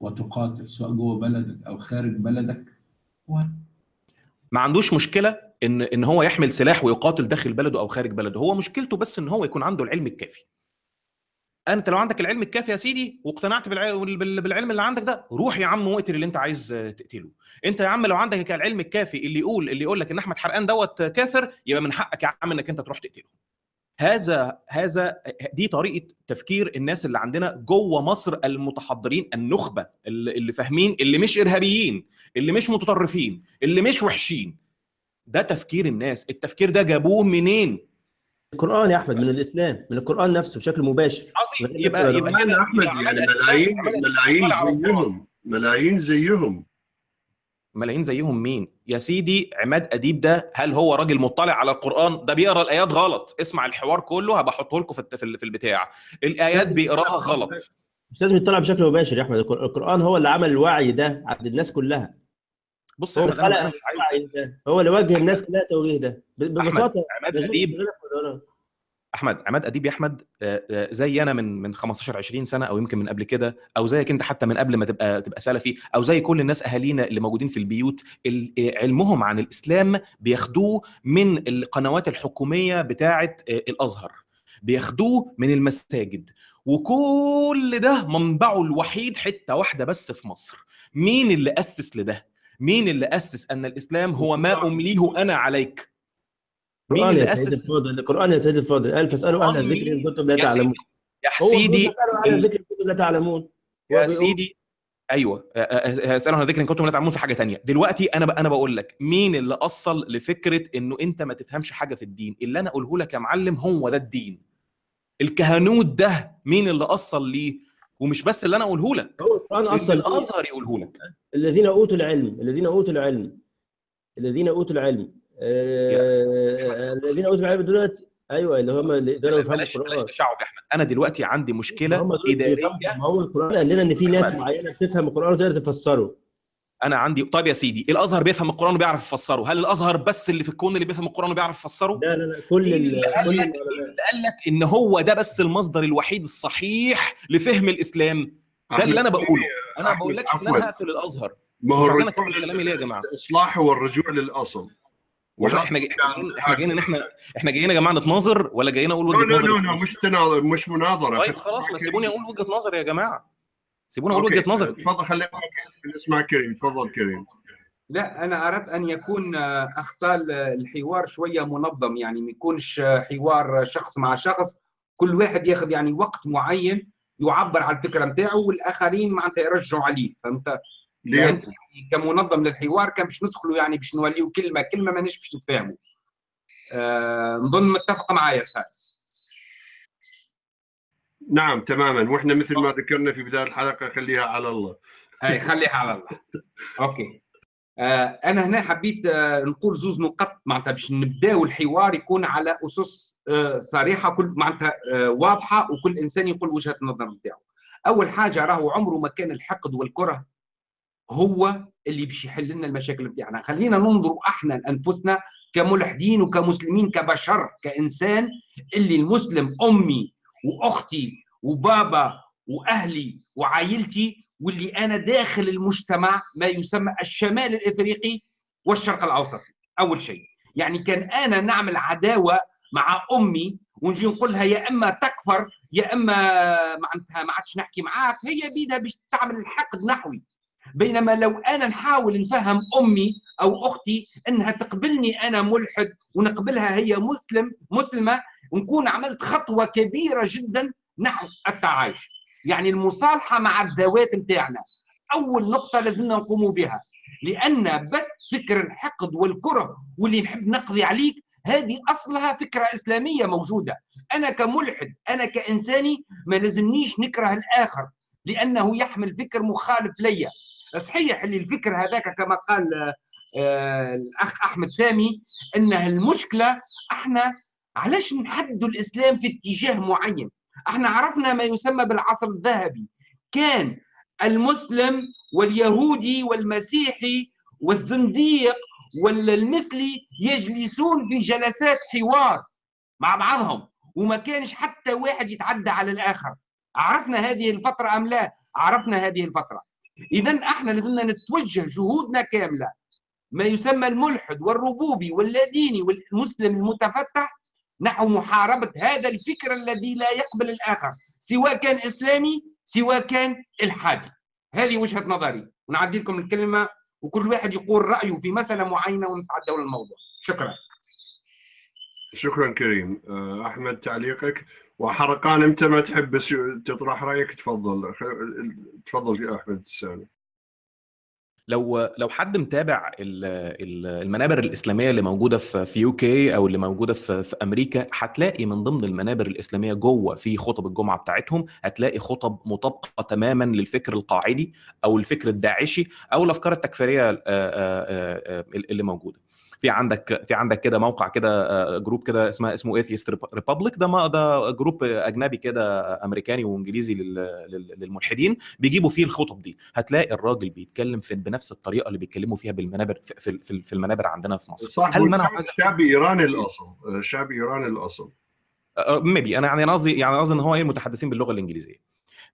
وتقاتل سواء جوه بلدك أو خارج بلدك؟ ما عندوش مشكلة إن إن هو يحمل سلاح ويقاتل داخل بلده أو خارج بلده. هو مشكلته بس إن هو يكون عنده العلم الكافي. أنت لو عندك العلم الكافي يا سيدي واقتنعت بالع- بال- بالعلم اللي عندك ده روح يا عم واقتل اللي أنت عايز تقتله. أنت يا عم لو عندك العلم الكافي اللي يقول اللي يقول لك إن أحمد حرقان دوت كافر يبقى من حقك يا عم إنك أنت تروح تقتله. هذا هذا دي طريقة تفكير الناس اللي عندنا جوه مصر المتحضرين النخبة اللي اللي فاهمين اللي مش إرهابيين اللي مش متطرفين اللي مش وحشين. ده تفكير الناس. التفكير ده جابوه منين؟ القرآن يا أحمد من الإسلام من القرآن نفسه بشكل مباشر. عظيم. يبقى يبقى كده أحمد يعني ملايين ملايين. زيهم. ملايين زيهم. ملايين زيهم مين؟ يا سيدي عماد أديب ده هل هو راجل مطلع على القرآن؟ ده بيقرأ الآيات غلط. اسمع الحوار كله هبقى أحطه لكم في الت- في ال- في البتاع. الآيات بيقراها غلط. مش لازم يطلع بشكل مباشر يا أحمد. القر- القرآن هو اللي عمل الوعي ده عند الناس كلها. بص هو مش عايز هو اللي وجه الناس كلها التوجيه ده. ببساطة عماد أديب. أحمد عماد أديب يا أحمد آه، آه، زي أنا من من 15 20 سنة أو يمكن من قبل كده أو زيك أنت حتى من قبل ما تبقى تبقى سلفي أو زي كل الناس أهالينا اللي موجودين في البيوت ال- آه، علمهم عن الإسلام بياخدوه من القنوات الحكومية بتاعه الأزهر. بياخدوه من المساجد. وكل ده منبعه الوحيد حتة واحدة بس في مصر. مين اللي أسس لده؟ مين اللي أسس أن الإسلام هو ما أمليه أنا عليك؟ مين القران اللي يا سيدي أسس؟ الفاضل القران يا سيدي الفاضل. قال فاسالوا أهل القرآن الذكر إن مين؟ كنتم لا يا سيدي تعلمون يا سيدي ال- الذكر إن كنتم لا تعلمون. يا سيدي أيوه. أسألوا عن ذكر إن كنتم لا تعلمون في حاجة تانية. دلوقتي أنا. أنا بقول لك مين اللي أصل لفكرة إنه أنت ما تفهمش حاجة في الدين؟ اللي أنا أقوله لك يا معلم هو ده الدين. الكهنوت ده مين اللي أصل ليه؟ ومش بس اللي أنا أقوله لك هو القرآن أصلا الأزهر يقوله لك. الذين أوتوا العلم الذين أوتوا العلم الذين أوتوا العلم. آه، الذين أوتوا العلم دولت أيوه اللي هم اللي يقدروا يفهموا القرآن. تشعب يا أحمد. أنا دلوقتي عندي مشكلة إدارية. ما هو القرآن قال لنا إن في ناس. معينة بتفهم القرآن وتقدر تفسره. أنا عندي طيب يا سيدي الأزهر بيفهم القرآن وبيعرف يفسره. هل الأزهر بس اللي في الكون اللي بيفهم القرآن وبيعرف يفسره؟ لا لا لا كل اللي قال لك اللي قال لك إن هو ده بس المصدر الوحيد الصحيح لفهم الإسلام. ده اللي أنا بقوله. أنا ما بقولكش ان. أنا هقفل الأزهر. ما هو الرجوع أكمل كلامي ليه يا جماعة؟ الاصلاح هو الرجوع للاصل وإحنا إحنا جاي- إحنا جايين إحنا جايين ان إحنا إحنا جايين يا جماعة نتناظر ولا جايين أقول لا وجهة لا نظري لا وخلاص؟ مش تناظر مش مناظرة. طيب خلاص ما سيبوني أقول وجهة نظري يا جماعة. سيبوني أقول وجهة نظري تفضل خلينا نسمع كريم. تفضل كريم. لا أنا أردت أن يكون آه، اخصال آه، الحوار شوية منظم يعني ما يكونش آه، حوار شخص مع شخص. كل واحد ياخذ يعني وقت معين يعبر عن الفكرة نتاعه والآخرين معناتها يرجعوا عليه. فهمت؟ ليه؟ يعني كمنظم للحوار كان باش ندخلوا يعني باش نوليو كلمة كلمة ما باش نتفاهموا. آه نظن متفق معايا سعد. نعم تماما. وإحنا مثل ما ذكرنا في بداية الحلقة خليها على الله. هاي خليها على الله. okay. آه أنا هنا حبيت آه نقول زوز نقط معناتها باش نبداو الحوار يكون على أسس آه صريحة كل معناتها واضحة وكل إنسان يقول وجهة النظر نتاعو. أول حاجة راهو عمره ما كان الحقد والكره هو اللي باش يحل لنا المشاكل نتاعنا. خلينا ننظروا أحنا لأنفسنا كملحدين وكمسلمين كبشر كإنسان اللي المسلم أمي وأختي وبابا وأهلي وعائلتي واللي أنا داخل المجتمع ما يسمى الشمال الإفريقي والشرق الأوسط. أول شيء. يعني كان أنا نعمل عداوة مع أمي ونجي نقول لها يا إما تكفر يا إما معناتها ما عادش نحكي معاك هي بيدها باش تعمل الحقد نحوي. بينما لو أنا نحاول نفهم أمي أو أختي إنها تقبلني أنا ملحد ونقبلها هي مسلم مسلمة ونكون عملت خطوة كبيرة جدا نحو التعايش. يعني المصالحة مع الذوات نتاعنا أول نقطة لازمنا نقوم بها. لأن بث فكر الحقد والكره واللي نحب نقضي عليك هذه أصلها فكرة إسلامية موجودة. أنا كملحد أنا كإنساني ما لازمنيش نكره الآخر لأنه يحمل فكر مخالف ليا. صحيح اللي الفكر هذاك كما قال آه، الأخ أحمد سامي انها المشكلة إحنا علاش نحدوا الإسلام في اتجاه معين؟ إحنا عرفنا ما يسمى بالعصر الذهبي. كان المسلم واليهودي والمسيحي والزنديق والمثلي يجلسون في جلسات حوار مع بعضهم وما كانش حتى واحد يتعدى على الآخر. عرفنا هذه الفترة أم لا؟ عرفنا هذه الفترة. اذا إحنا لازمنا نتوجه جهودنا كاملة. ما يسمى الملحد والربوبي واللاديني والمسلم المتفتح نحو محاربة هذا الفكر الذي لا يقبل الآخر سواء كان إسلامي سواء كان إلحادي. هذه وجهة نظري. ونعدي لكم الكلمة وكل واحد يقول رأيه في مسألة معينة ونتعدوا للموضوع. شكرا. شكرا كريم. آه، أحمد تعليقك؟ وحرقان أنت ما تحب تطرح رأيك؟ تفضل. تفضل يا أحمد السامي. لو لو حد متابع ال- ال- المنابر الإسلامية اللي موجودة في في يو كي أو اللي موجودة في في أمريكا هتلاقي من ضمن المنابر الإسلامية جوه في خطب الجمعة بتاعتهم هتلاقي خطب مطابقة تماما للفكر القاعدي أو الفكر الداعشي أو الأفكار التكفيرية اللي موجودة. في عندك في عندك كده موقع كده آه، جروب كده اسمه اسمه Atheist Republic ده ما ده جروب أجنبي كده أمريكاني وإنجليزي لل- لل- للملحدين. بيجيبوا فيه الخطب دي. هتلاقي الراجل بيتكلم في بنفس الطريقة اللي بيتكلموا فيها بالمنابر في, في, المنابر عندنا في مصر. صح هل منع شعب- هذا؟ شعبي إيراني الأصل آه، شعبي إيراني الأصل. maybe أنا يعني قصدي يعني قصدي إن هو إيه متحدثين باللغة الإنجليزية.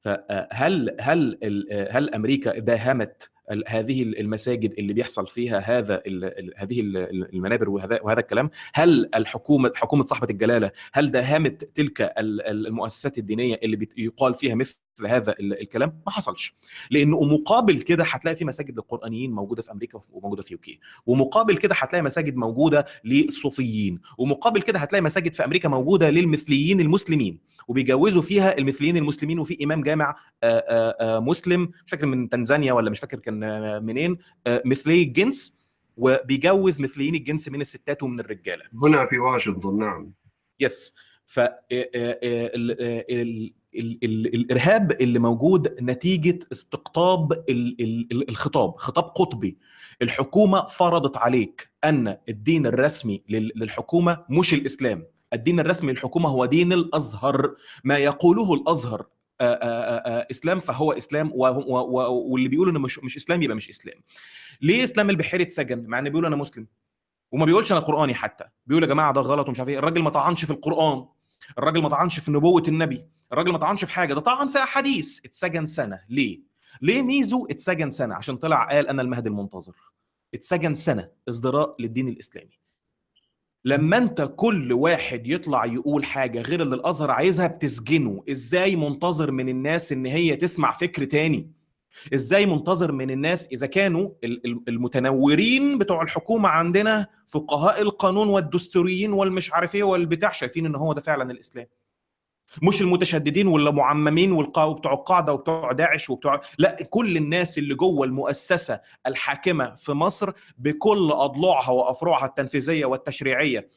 فهل هل هل أمريكا داهمت هذه المساجد اللي بيحصل فيها هذا ال- هذه ال- المنابر وهذا وهذا الكلام. هل الحكومة حكومة صاحبة الجلالة هل داهمت تلك ال- ال- المؤسسات الدينية اللي بيت- يقال فيها مثل هذا ال- الكلام؟ ما حصلش. لأنه مقابل كده هتلاقي في مساجد للقرآنيين موجودة في أمريكا وموجودة في يوكي. ومقابل كده هتلاقي مساجد موجودة للصوفيين. ومقابل كده هتلاقي مساجد في أمريكا موجودة للمثليين المسلمين. وبيجوزوا فيها المثليين المسلمين. وفي إمام جامع آه، آه، مسلم مش فاكر من تنزانيا ولا مش فاكر كان آه، منين؟ آه، مثلي الجنس وبيجوز مثليين الجنس من الستات ومن الرجالة. هنا في واشنطن نعم. يس ف آه، ال- ال- ال- ال- الإرهاب اللي موجود نتيجة استقطاب ال- ال- ال- الخطاب خطاب قطبي. الحكومة فرضت عليك أن الدين الرسمي لل- للحكومة مش الإسلام. الدين الرسمي للحكومة هو دين الأزهر. ما يقوله الأزهر إسلام فهو إسلام و- و- و- واللي بيقولوا إنه مش مش إسلام يبقى مش إسلام. ليه إسلام البحيري اتسجن؟ مع إنه بيقول أنا مسلم. وما بيقولش أنا قرآني حتى. بيقول يا جماعة ده غلط ومش عارف إيه. الراجل ما طعنش في القرآن. الراجل ما طعنش في نبوة النبي. الراجل ما طعنش في حاجة. ده طعن في أحاديث. اتسجن سنة. ليه؟ ليه ميزو اتسجن سنة؟ عشان طلع قال أنا المهدي المنتظر. اتسجن سنة ازدراء للدين الإسلامي. لما انت كل واحد يطلع يقول حاجة غير اللي الأزهر عايزها بتسجنه. إزاي منتظر من الناس إن هي تسمع فكر تاني؟ إزاي منتظر من الناس إذا كانوا ال- ال- المتنورين بتوع الحكومة عندنا فقهاء القانون والدستوريين والمش عارف إيه والبتاع شايفين إن هو ده فعلا الإسلام. مش المتشددين ولا معممين وبتوع القاعدة وبتوع داعش وبتوع لا كل الناس اللي جوه المؤسسة الحاكمة في مصر بكل أضلاعها وافرعها التنفيذية والتشريعية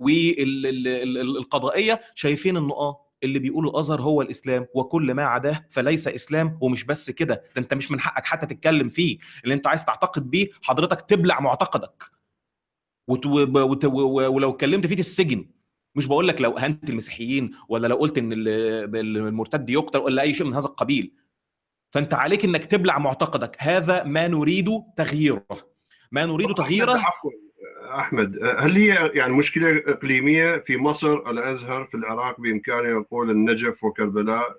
والقضائية شايفين إنه آه اللي بيقول الأزهر هو الإسلام وكل ما عداه فليس إسلام ومش بس كده. ده أنت مش من حقك حتى تتكلم فيه. اللي أنت عايز تعتقد بيه حضرتك تبلع معتقدك. ولو اتكلمت فيه تسجن. مش بقول لك لو أهنت المسيحيين ولا لو قلت إن ال- المرتد يقتل ولا أي شيء من هذا القبيل. فأنت عليك إنك تبلع معتقدك. هذا ما نريد تغييره. ما نريد تغييره. أحمد هل هي يعني مشكلة إقليمية في مصر الأزهر في العراق بامكانه يقول النجف وكربلاء؟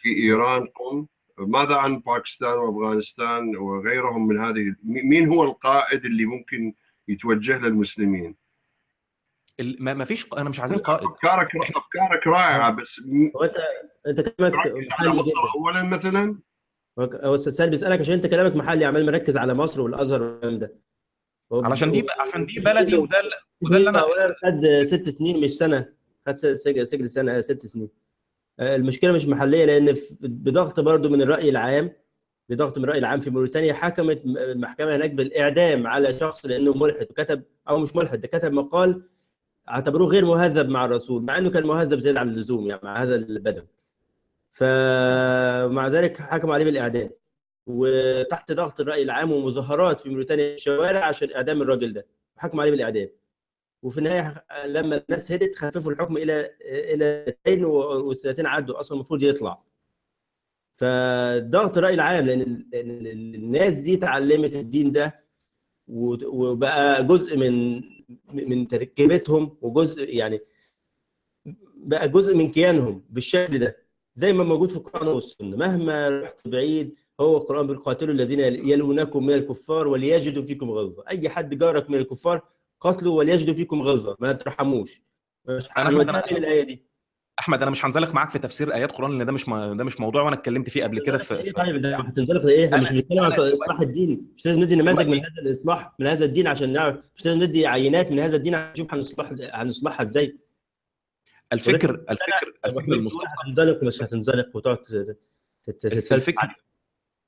في إيران قم. ماذا عن باكستان وأفغانستان وغيرهم من هذه؟ مين هو القائد اللي ممكن يتوجه للمسلمين؟ ما ما فيش أنا مش عايزين قائد. أفكارك أفكارك رائعه بس انت أنت كلامك محلي مصر جدا. اولا مثلا؟ أستاذ سالم بيسألك عشان أنت كلامك محلي عمال مركز على مصر والأزهر والكلام ده. علشان دي عشان دي بلدي وده وده اللي أنا خد ست سنين مش سنة. خد س- سجن سنة ست سنين. آه، المشكلة مش محلية لأن بضغط برضو من الرأي العام بضغط من الرأي العام في موريتانيا حكمت المحكمة هناك بالإعدام على شخص لأنه ملحد وكتب أو مش ملحد ده كتب مقال أعتبروه غير مهذب مع الرسول مع إنه كان مهذب زيادة عن اللزوم يعني مع هذا البدو فمع ذلك حكموا عليه بالإعدام. وتحت ضغط الرأي العام ومظاهرات في موريتانيا الشوارع عشان إعدام الراجل ده. حكموا عليه بالإعدام. وفي النهاية لما الناس هدت خففوا الحكم إلى إلى سنتين والسنتين عدوا أصلا المفروض يطلع. فضغط الرأي العام لأن الناس دي اتعلمت الدين ده وبقى جزء من من تركيبتهم وجزء يعني بقى جزء من كيانهم بالشكل ده. زي ما موجود في القرآن والسنة. مهما رحت بعيد هو القرآن بيقول قاتلوا الذين يلونكم من الكفار وليجدوا فيكم غلظة. أي حد جارك من الكفار قاتلوا وليجدوا فيكم غلظة. ما ترحموش. أنا فين الآية دي. أحمد أنا مش هنزلق معاك في تفسير آيات قرآن لأن ده مش ده مش موضوع وأنا اتكلمت فيه قبل كده في, في طيب ده هتنزلق إيه إحنا مش بنتكلم عن إصلاح الدين. مش لازم ندي نماذج من هذا الإصلاح من هذا الدين عشان نعرف مش لازم ندي عينات من هذا الدين عشان نشوف هنصلح هنصلحها إزاي. الفكر الفكر الفكر المستقبل هتنزلق ومش هتنزلق وتقعد تت- تت- تتفلسف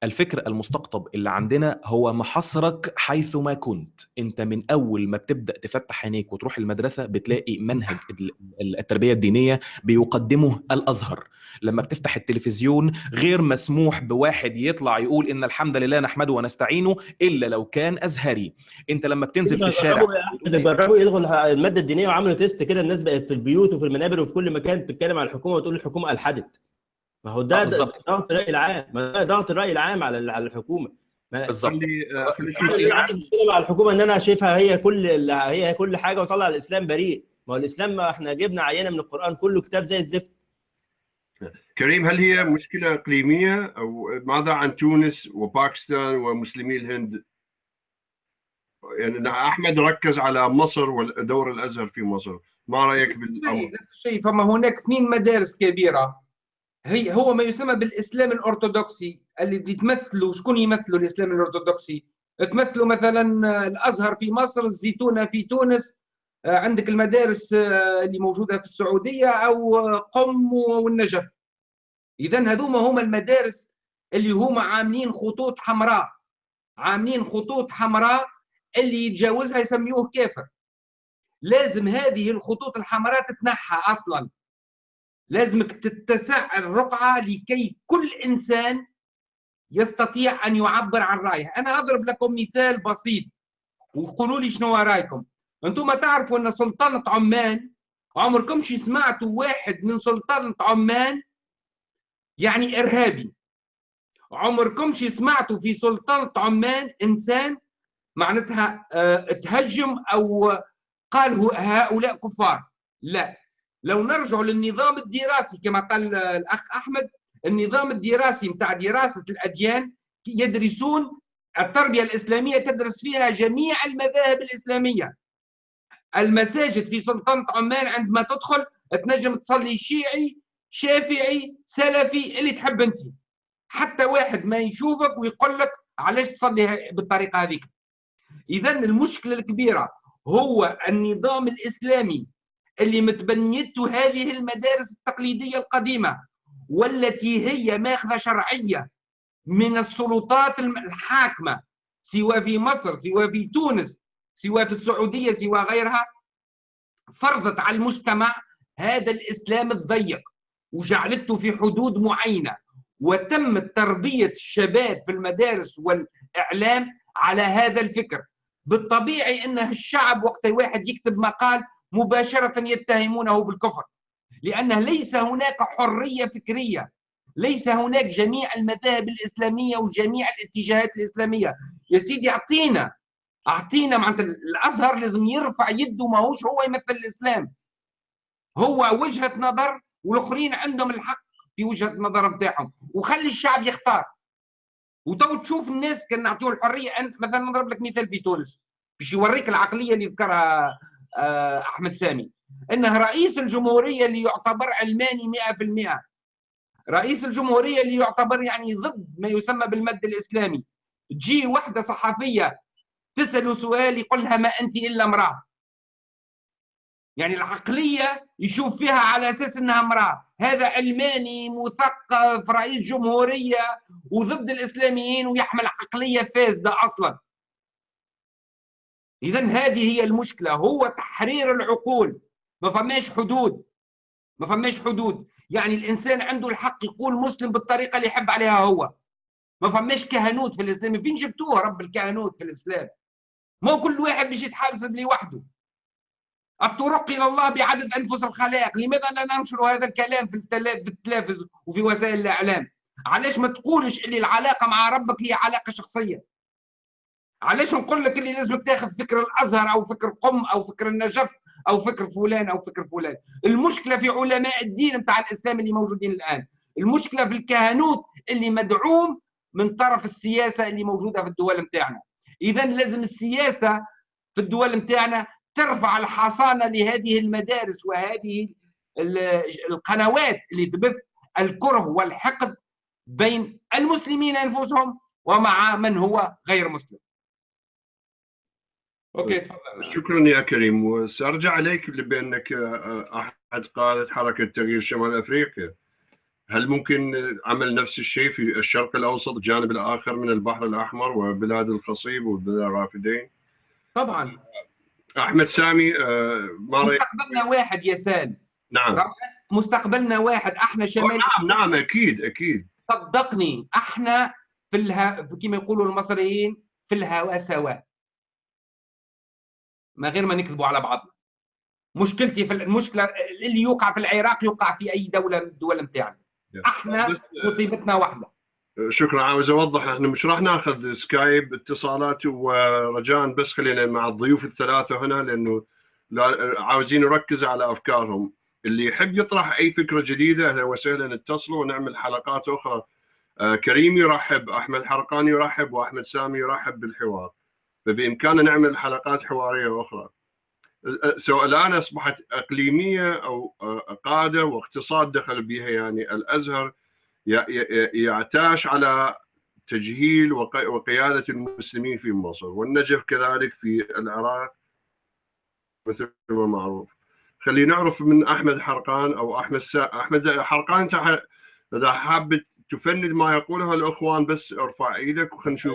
الفكر المستقطب اللي عندنا هو محصرك حيث ما كنت. انت من أول ما بتبدأ تفتح عينيك وتروح المدرسة بتلاقي منهج ال- التربية الدينية بيقدمه الأزهر. لما بتفتح التلفزيون غير مسموح بواحد يطلع يقول إن الحمد لله نحمده ونستعينه إلا لو كان أزهري. انت لما بتنزل في الشارع جربوا يلغوا المادة الدينية وعملوا تيست كده الناس بقت في البيوت وفي المنابر وفي كل مكان تتكلم على الحكومة وتقول الحكومة ألحدت. ما هو آه، ده بالظبط. ضغط الرأي العام. ما ده ضغط الرأي العام على على الحكومة. بالظبط. آه، عندي مشكلة مع الحكومة إن أنا شايفها هي كل هي كل حاجة وطلع الإسلام بريء. ما هو الإسلام ما إحنا جبنا عينة من القرآن كله كتاب زي الزفت. كريم هل هي مشكلة إقليمية أو ماذا عن تونس وباكستان ومسلمي الهند؟ يعني أنا أحمد ركز على مصر ودور الأزهر في مصر، ما رأيك بالأمر؟ نفس الشيء. فما هناك اثنين مدارس كبيرة. هي هو ما يسمى بالإسلام الأرثوذكسي الذي تمثلوا شكون يمثلوا الإسلام الأرثوذكسي؟ تمثلوا مثلا الأزهر في مصر، الزيتونة في تونس، عندك المدارس اللي موجودة في السعودية أو قم والنجف. اذا هذوما هما المدارس اللي هما عاملين خطوط حمراء عاملين خطوط حمراء اللي يتجاوزها يسميوه كافر. لازم هذه الخطوط الحمراء تتنحى أصلا لازمك تتسع الرقعة لكي كل إنسان يستطيع أن يعبر عن رأيه. أنا أضرب لكم مثال بسيط وقولوا لي شنو رأيكم. أنتم تعرفوا أن سلطنة عمان عمركمش سمعتوا واحد من سلطنة عمان يعني إرهابي. عمركمش سمعتوا في سلطنة عمان إنسان معناتها آه تهجم أو قال هؤلاء كفار. لا. لو نرجع للنظام الدراسي كما قال الأخ أحمد النظام الدراسي نتاع دراسة الأديان يدرسون التربية الإسلامية تدرس فيها جميع المذاهب الإسلامية. المساجد في سلطنه عمان عندما تدخل تنجم تصلي شيعي شافعي سلفي اللي تحب أنت. حتى واحد ما يشوفك ويقول لك علاش تصلي بالطريقة هذيك. اذا المشكلة الكبيرة هو النظام الإسلامي اللي متبنيته هذه المدارس التقليدية القديمة والتي هي ماخذة شرعية من السلطات الحاكمة سواء في مصر سواء في تونس سواء في السعودية سواء غيرها فرضت على المجتمع هذا الإسلام الضيق وجعلته في حدود معينة. وتم تربية الشباب في المدارس والإعلام على هذا الفكر. بالطبيعي إن الشعب وقت واحد يكتب مقال مباشرة يتهمونه بالكفر لأن ليس هناك حرية فكرية ليس هناك جميع المذاهب الإسلامية وجميع الاتجاهات الإسلامية. يا سيدي أعطينا أعطينا معناتها الأزهر لازم يرفع يده ماهوش هو يمثل الإسلام. هو وجهة نظر والآخرين عندهم الحق في وجهة النظر نتاعهم وخلي الشعب يختار. وتو تشوف الناس كان نعطيهم الحرية أن مثلا نضرب لك مثال في تونس باش يوريك العقلية اللي ذكرها أحمد سامي. إنه رئيس الجمهورية اللي يعتبر علماني 100% رئيس الجمهورية اللي يعتبر يعني ضد ما يسمى بالمد الإسلامي. تجي وحدة صحفية تساله سؤال يقول لها ما أنت إلا امرأة. يعني العقلية يشوف فيها على أساس إنها امرأة. هذا علماني مثقف رئيس جمهورية وضد الإسلاميين ويحمل عقلية فاسدة أصلا. اذا هذه هي المشكلة. هو تحرير العقول. ما فماش حدود. ما فماش حدود. يعني الإنسان عنده الحق يقول مسلم بالطريقة اللي يحب عليها هو. ما فماش كهنوت في الإسلام. فين جبتوها رب الكهنوت في الإسلام؟ ما كل واحد باش يتحاسب لوحده. الطرق إلى الله بعدد أنفس الخلائق. لماذا لا ننشر هذا الكلام في التلفز وفي وسائل الإعلام؟ علاش ما تقولش اللي العلاقة مع ربك هي علاقة شخصية؟ علاش نقول لك اللي لازمك تاخذ فكر الأزهر أو فكر قم أو فكر النجف أو فكر فلان أو فكر فلان؟ المشكلة في علماء الدين نتاع الإسلام اللي موجودين الآن. المشكلة في الكهنوت اللي مدعوم من طرف السياسة اللي موجودة في الدول نتاعنا. اذا لازم السياسة في الدول نتاعنا ترفع الحصانة لهذه المدارس وهذه القنوات اللي تبث الكره والحقد بين المسلمين أنفسهم ومع من هو غير مسلم. أوكي تفضل. شكرا يا كريم. وسأرجع عليك بأنك آه، أحد قادة حركة تغيير شمال أفريقيا. هل ممكن عمل نفس الشيء في الشرق الأوسط الجانب الآخر من البحر الأحمر وبلاد الخصيب وبلاد الرافدين؟ طبعا. أحمد سامي آه، ما مستقبلنا واحد يا سال نعم مستقبلنا واحد. أحنا شمال. نعم نعم أكيد أكيد. صدقني أحنا في الها... كما يقولوا المصريين في الهواء سواء. ما غير ما نكذبوا على بعضنا. مشكلتي في المشكلة اللي يوقع في العراق يوقع في أي دولة من الدول نتاعنا. أحنا مصيبتنا واحدة. شكرا. عاوز أوضح إحنا مش راح ناخذ سكايب اتصالات ورجاء بس خلينا مع الضيوف الثلاثة هنا لأنه عاوزين نركز على أفكارهم. اللي يحب يطرح أي فكرة جديدة أهلا وسهلا اتصلوا ونعمل حلقات أخرى. آه كريم يرحب أحمد حرقاني يرحب وأحمد سامي يرحب بالحوار. فبإمكاننا نعمل حلقات حوارية أخرى. سواء الآن أصبحت إقليمية أو قادة واقتصاد دخل بها يعني الأزهر يعتاش على تجهيل وقيادة المسلمين في مصر والنجف كذلك في العراق مثل ما معروف. خلينا نعرف من أحمد حرقان أو أحمد سا... أحمد حرقان إذا حاب تفند ما يقوله الإخوان بس ارفع إيدك وخلينا نشوف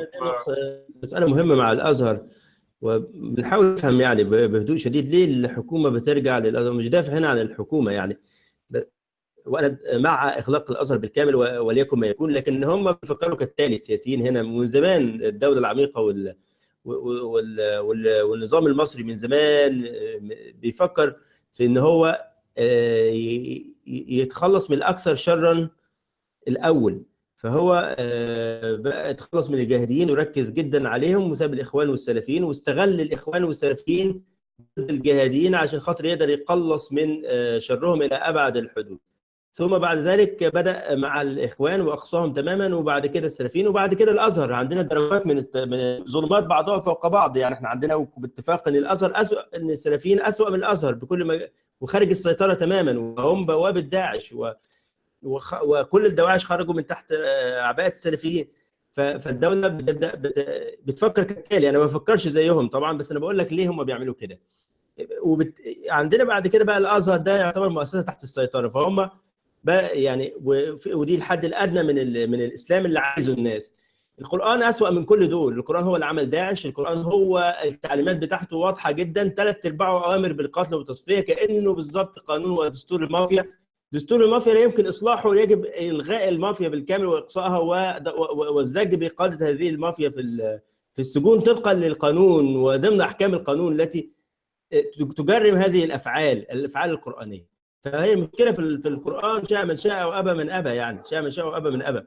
مسألة مهمة مع الأزهر وبنحاول نفهم يعني بهدوء شديد ليه الحكومة بترجع للأزهر مش دافع هنا عن الحكومة يعني. وأنا مع اغلاق الأزهر بالكامل وليكن ما يكون لكن هم بيفكروا كالتالي السياسيين هنا من زمان الدولة العميقة وال وال والنظام المصري من زمان بيفكر في إن هو آه، يتخلص من الأكثر شرا الأول. فهو آه، بقى اتخلص من الجاهديين وركز جدا عليهم وساب الإخوان والسلفيين واستغل الإخوان والسلفيين ضد الجهاديين عشان خاطر يقدر يقلص من آه، شرهم إلى أبعد الحدود. ثم بعد ذلك بدأ مع الإخوان وأقصاهم تماما وبعد كده السلفيين وبعد كده الأزهر. عندنا درجات من من ظلمات بعضها فوق بعض. يعني إحنا عندنا باتفاق إن الأزهر اسوء إن السلفيين اسوء من الأزهر بكل ما وخارج السيطرة تماما وهم بوابه داعش و وخ... وكل الدواعش خرجوا من تحت أعباء السلفيين. فالدولة بتبدا بت... بتفكر كالتالي. أنا ما بفكرش زيهم طبعا بس أنا بقول لك ليه هم بيعملوا كده. وبت... عندنا بعد كده بقى الأزهر ده يعتبر مؤسسة تحت السيطرة. فهم بقى يعني ودي الحد الأدنى من ال... من الإسلام اللي عايزه الناس. القرآن أسوأ من كل دول. القرآن هو اللي عمل داعش. القرآن هو التعليمات بتاعته واضحة جدا. ثلاث أرباعه أوامر بالقتل والتصفية كأنه بالظبط قانون ودستور المافيا. دستور المافيا لا يمكن إصلاحه يجب إلغاء المافيا بالكامل وإقصائها والزج بقادة هذه المافيا في في السجون طبقا للقانون وضمن أحكام القانون التي تجرم هذه الأفعال الأفعال القرآنية. فهي مشكله في في القرآن شاء من شاء وابى من أبى يعني شاء من شاء وابى من أبى.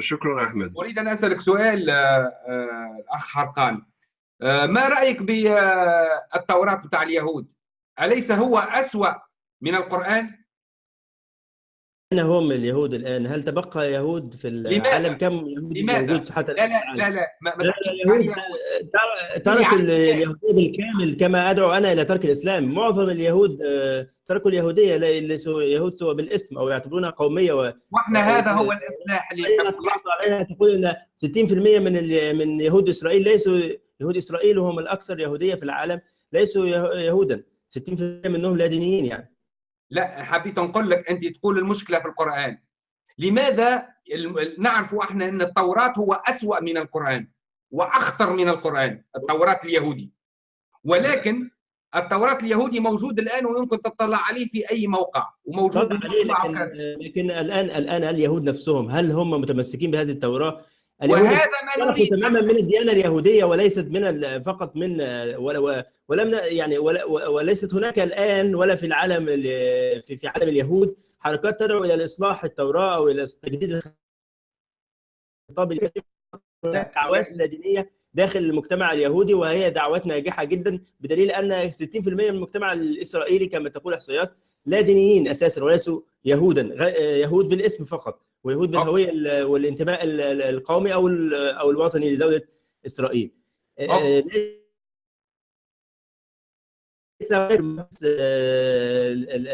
شكرا أحمد. أريد أن أسألك سؤال الاخ حرقان. آه، ما رأيك بالتوراه بتاع اليهود؟ أليس هو أسوأ من القرآن أين هم اليهود الآن؟ هل تبقى يهود في العالم؟ كم يهودي لماذا؟ موجود حتى لا لا؟ لا لا ما, ما لا، اليهود اليهود. تر- تركوا يعني اليهودية بالكامل كما أدعو أنا إلى ترك الإسلام معظم اليهود آه، تركوا اليهودية ليسوا يهود سوى بالاسم أو يعتبرونها قومية و... وإحنا آه، هذا هو الإصلاح اللي عليها تقول إن 60% من ال- من يهود إسرائيل ليسوا يهود إسرائيل وهم الأكثر يهودية في العالم ليسوا يه- يهودا 60% منهم لا دينيين يعني لا حبيت نقول لك أنت تقول المشكلة في القرآن لماذا نعرف إحنا أن التوراة هو أسوأ من القرآن وأخطر من القرآن التوراة اليهودي ولكن التوراة اليهودي موجود الآن ويمكن تطلع عليه في أي موقع وموجود عليه لكن. لكن الآن الآن اليهود نفسهم هل هم متمسكين بهذه التوراة؟ وهذا ما نريد. تماما من الديانة اليهودية وليست من فقط من ولا ولم يعني ولا وليست هناك الآن ولا في العالم ال- في في عالم اليهود حركات تدعو إلى الإصلاح التوراة أو إلى تجديد الخطاب هناك دعوات لا. دينيه داخل المجتمع اليهودي وهي دعوات ناجحة جدا بدليل أن 60% من المجتمع الإسرائيلي كما تقول إحصائيات لا دينيين أساسا وليسوا يهودا غ- يهود بالاسم فقط. ويهود بالهوية ال- والانتماء ال- ال- القومي أو أو الوطني لدولة إسرائيل. آه، ال-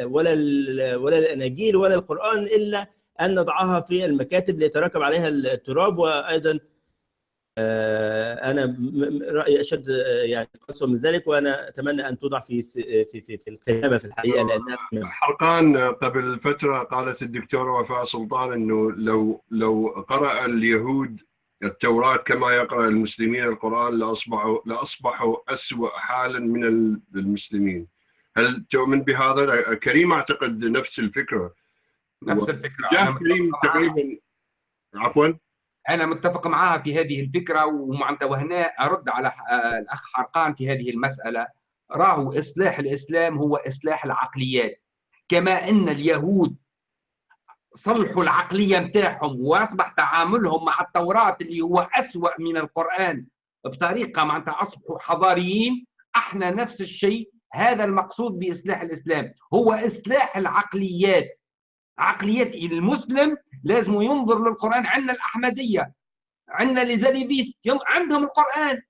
ولا ولا الاناجيل ولا القرآن إلا أن نضعها في المكاتب ليتراكم عليها التراب وأيضا آه، أنا م- م- رأيي أشد آه، يعني قسوة من ذلك وأنا أتمنى أن توضع في س- في في, في القيامة في الحقيقة لأنها حرقان قبل فترة قالت الدكتورة وفاء سلطان أنه لو لو قرأ اليهود التوراة كما يقرأ المسلمين القرآن لأصبحوا لأصبحوا أسوأ حالا من ال- المسلمين هل تؤمن بهذا؟ كريم أعتقد نفس الفكرة نفس الفكرة جاه أنا كريم. تقريبا عفوا أنا متفق معها في هذه الفكرة ومعناتها وهنا أرد على آه، الأخ حرقان في هذه المسألة. راهو إصلاح الإسلام هو إصلاح العقليات. كما أن اليهود صلحوا العقلية نتاعهم وأصبح تعاملهم مع التوراة اللي هو أسوأ من القرآن بطريقة معناتها أصبحوا حضاريين. أحنا نفس الشيء. هذا المقصود بإصلاح الإسلام. هو إصلاح العقليات. عقليات المسلم لازم ينظر للقرآن عندنا الأحمدية عندنا ليزاليفيست عندهم القرآن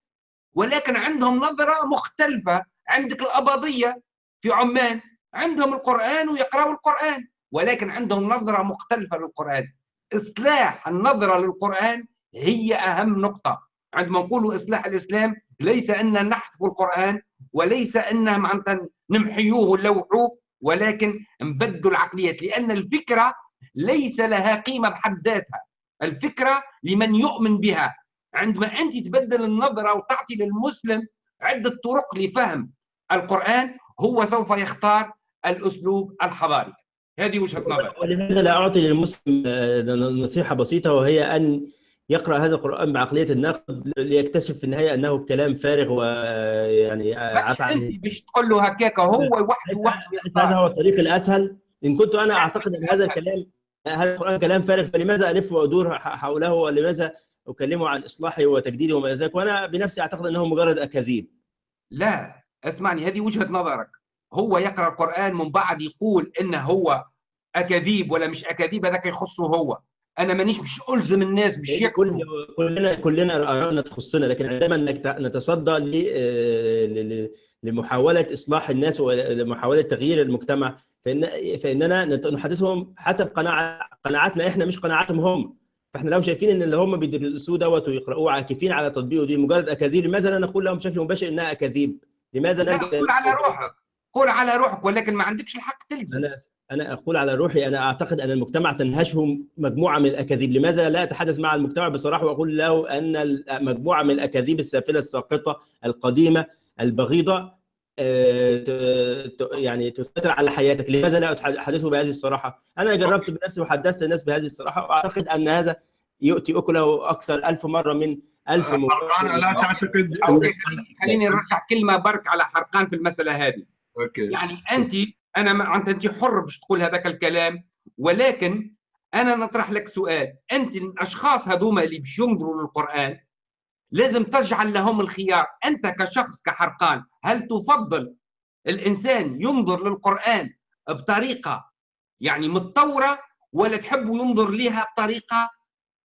ولكن عندهم نظرة مختلفة عندك الأباضية في عمان عندهم القرآن ويقرأوا القرآن ولكن عندهم نظرة مختلفة للقرآن. إصلاح النظرة للقرآن هي أهم نقطة. عندما نقول إصلاح الإسلام ليس أن نحذف القرآن وليس ان معناتها نمحيوه ونلوحوه ولكن نبدل العقليات لأن الفكرة ليس لها قيمة بحد ذاتها. الفكرة لمن يؤمن بها. عندما أنت تبدل النظرة وتعطي للمسلم عدة طرق لفهم القرآن هو سوف يختار الأسلوب الحضاري هذه وجهة نظري. ولماذا لا أعطي للمسلم آه، نصيحة بسيطة وهي أن يقرأ هذا القرآن بعقلية الناقد ليكتشف في النهاية أنه كلام فارغ ويعني مش عفى عن انت باش تقول له هكاك هو وحده وحده هذا هو الطريق الأسهل؟ إن كنت أنا أعتقد إن هذا الكلام هذا القرآن كلام فارغ فلماذا ألف وأدور حوله؟ ولماذا أكلمه عن إصلاحه وتجديده وما ذلك؟ وأنا بنفسي أعتقد إنه مجرد أكاذيب. لا اسمعني هذه وجهة نظرك. هو يقرأ القرآن من بعد يقول إنه هو أكاذيب ولا مش أكاذيب؟ هذاك يخصه هو. أنا مانيش مش ألزم الناس باش كل كلنا كلنا ارائنا تخصنا لكن عندما نت- نتصدى ل- آه، لمحاولة إصلاح الناس ولمحاوله تغيير المجتمع. فإن فإننا نحدثهم حسب قناعه قناعاتنا. إحنا مش قناعاتهم هم. فإحنا لو شايفين إن اللي هم بيدرسوه دوت ويقرأوه عاكفين على تطبيقه دي مجرد أكاذيب لماذا لا نقول لهم بشكل مباشر إنها أكاذيب؟ لماذا لا قول على روحك. قول على روحك ولكن ما عندكش الحق تلزم. أنا أقول على روحي أنا أعتقد أن المجتمع تنهشه مجموعة من الأكاذيب، لماذا لا أتحدث مع المجتمع بصراحة وأقول له أن مجموعة من الأكاذيب السافلة الساقطة القديمة البغيضة آه، يعني تسيطر على حياتك، لماذا لا احدثه بهذه الصراحة؟ أنا جربت بنفسي وحدثت الناس بهذه الصراحة وأعتقد أن هذا يؤتي أكله أكثر ألف مرة من ألف حرقان لا تعتقد خليني- نرجع كلمة برك على حرقان في المسألة هذه. أوكي. يعني انت أنا أنت انت حر باش تقول هذاك الكلام ولكن أنا نطرح لك سؤال. أنت الأشخاص هذوما اللي باش ينظروا للقرآن لازم تجعل لهم الخيار. أنت كشخص كحرقان هل تفضل الإنسان ينظر للقرآن بطريقة يعني متطورة ولا تحب ينظر لها بطريقة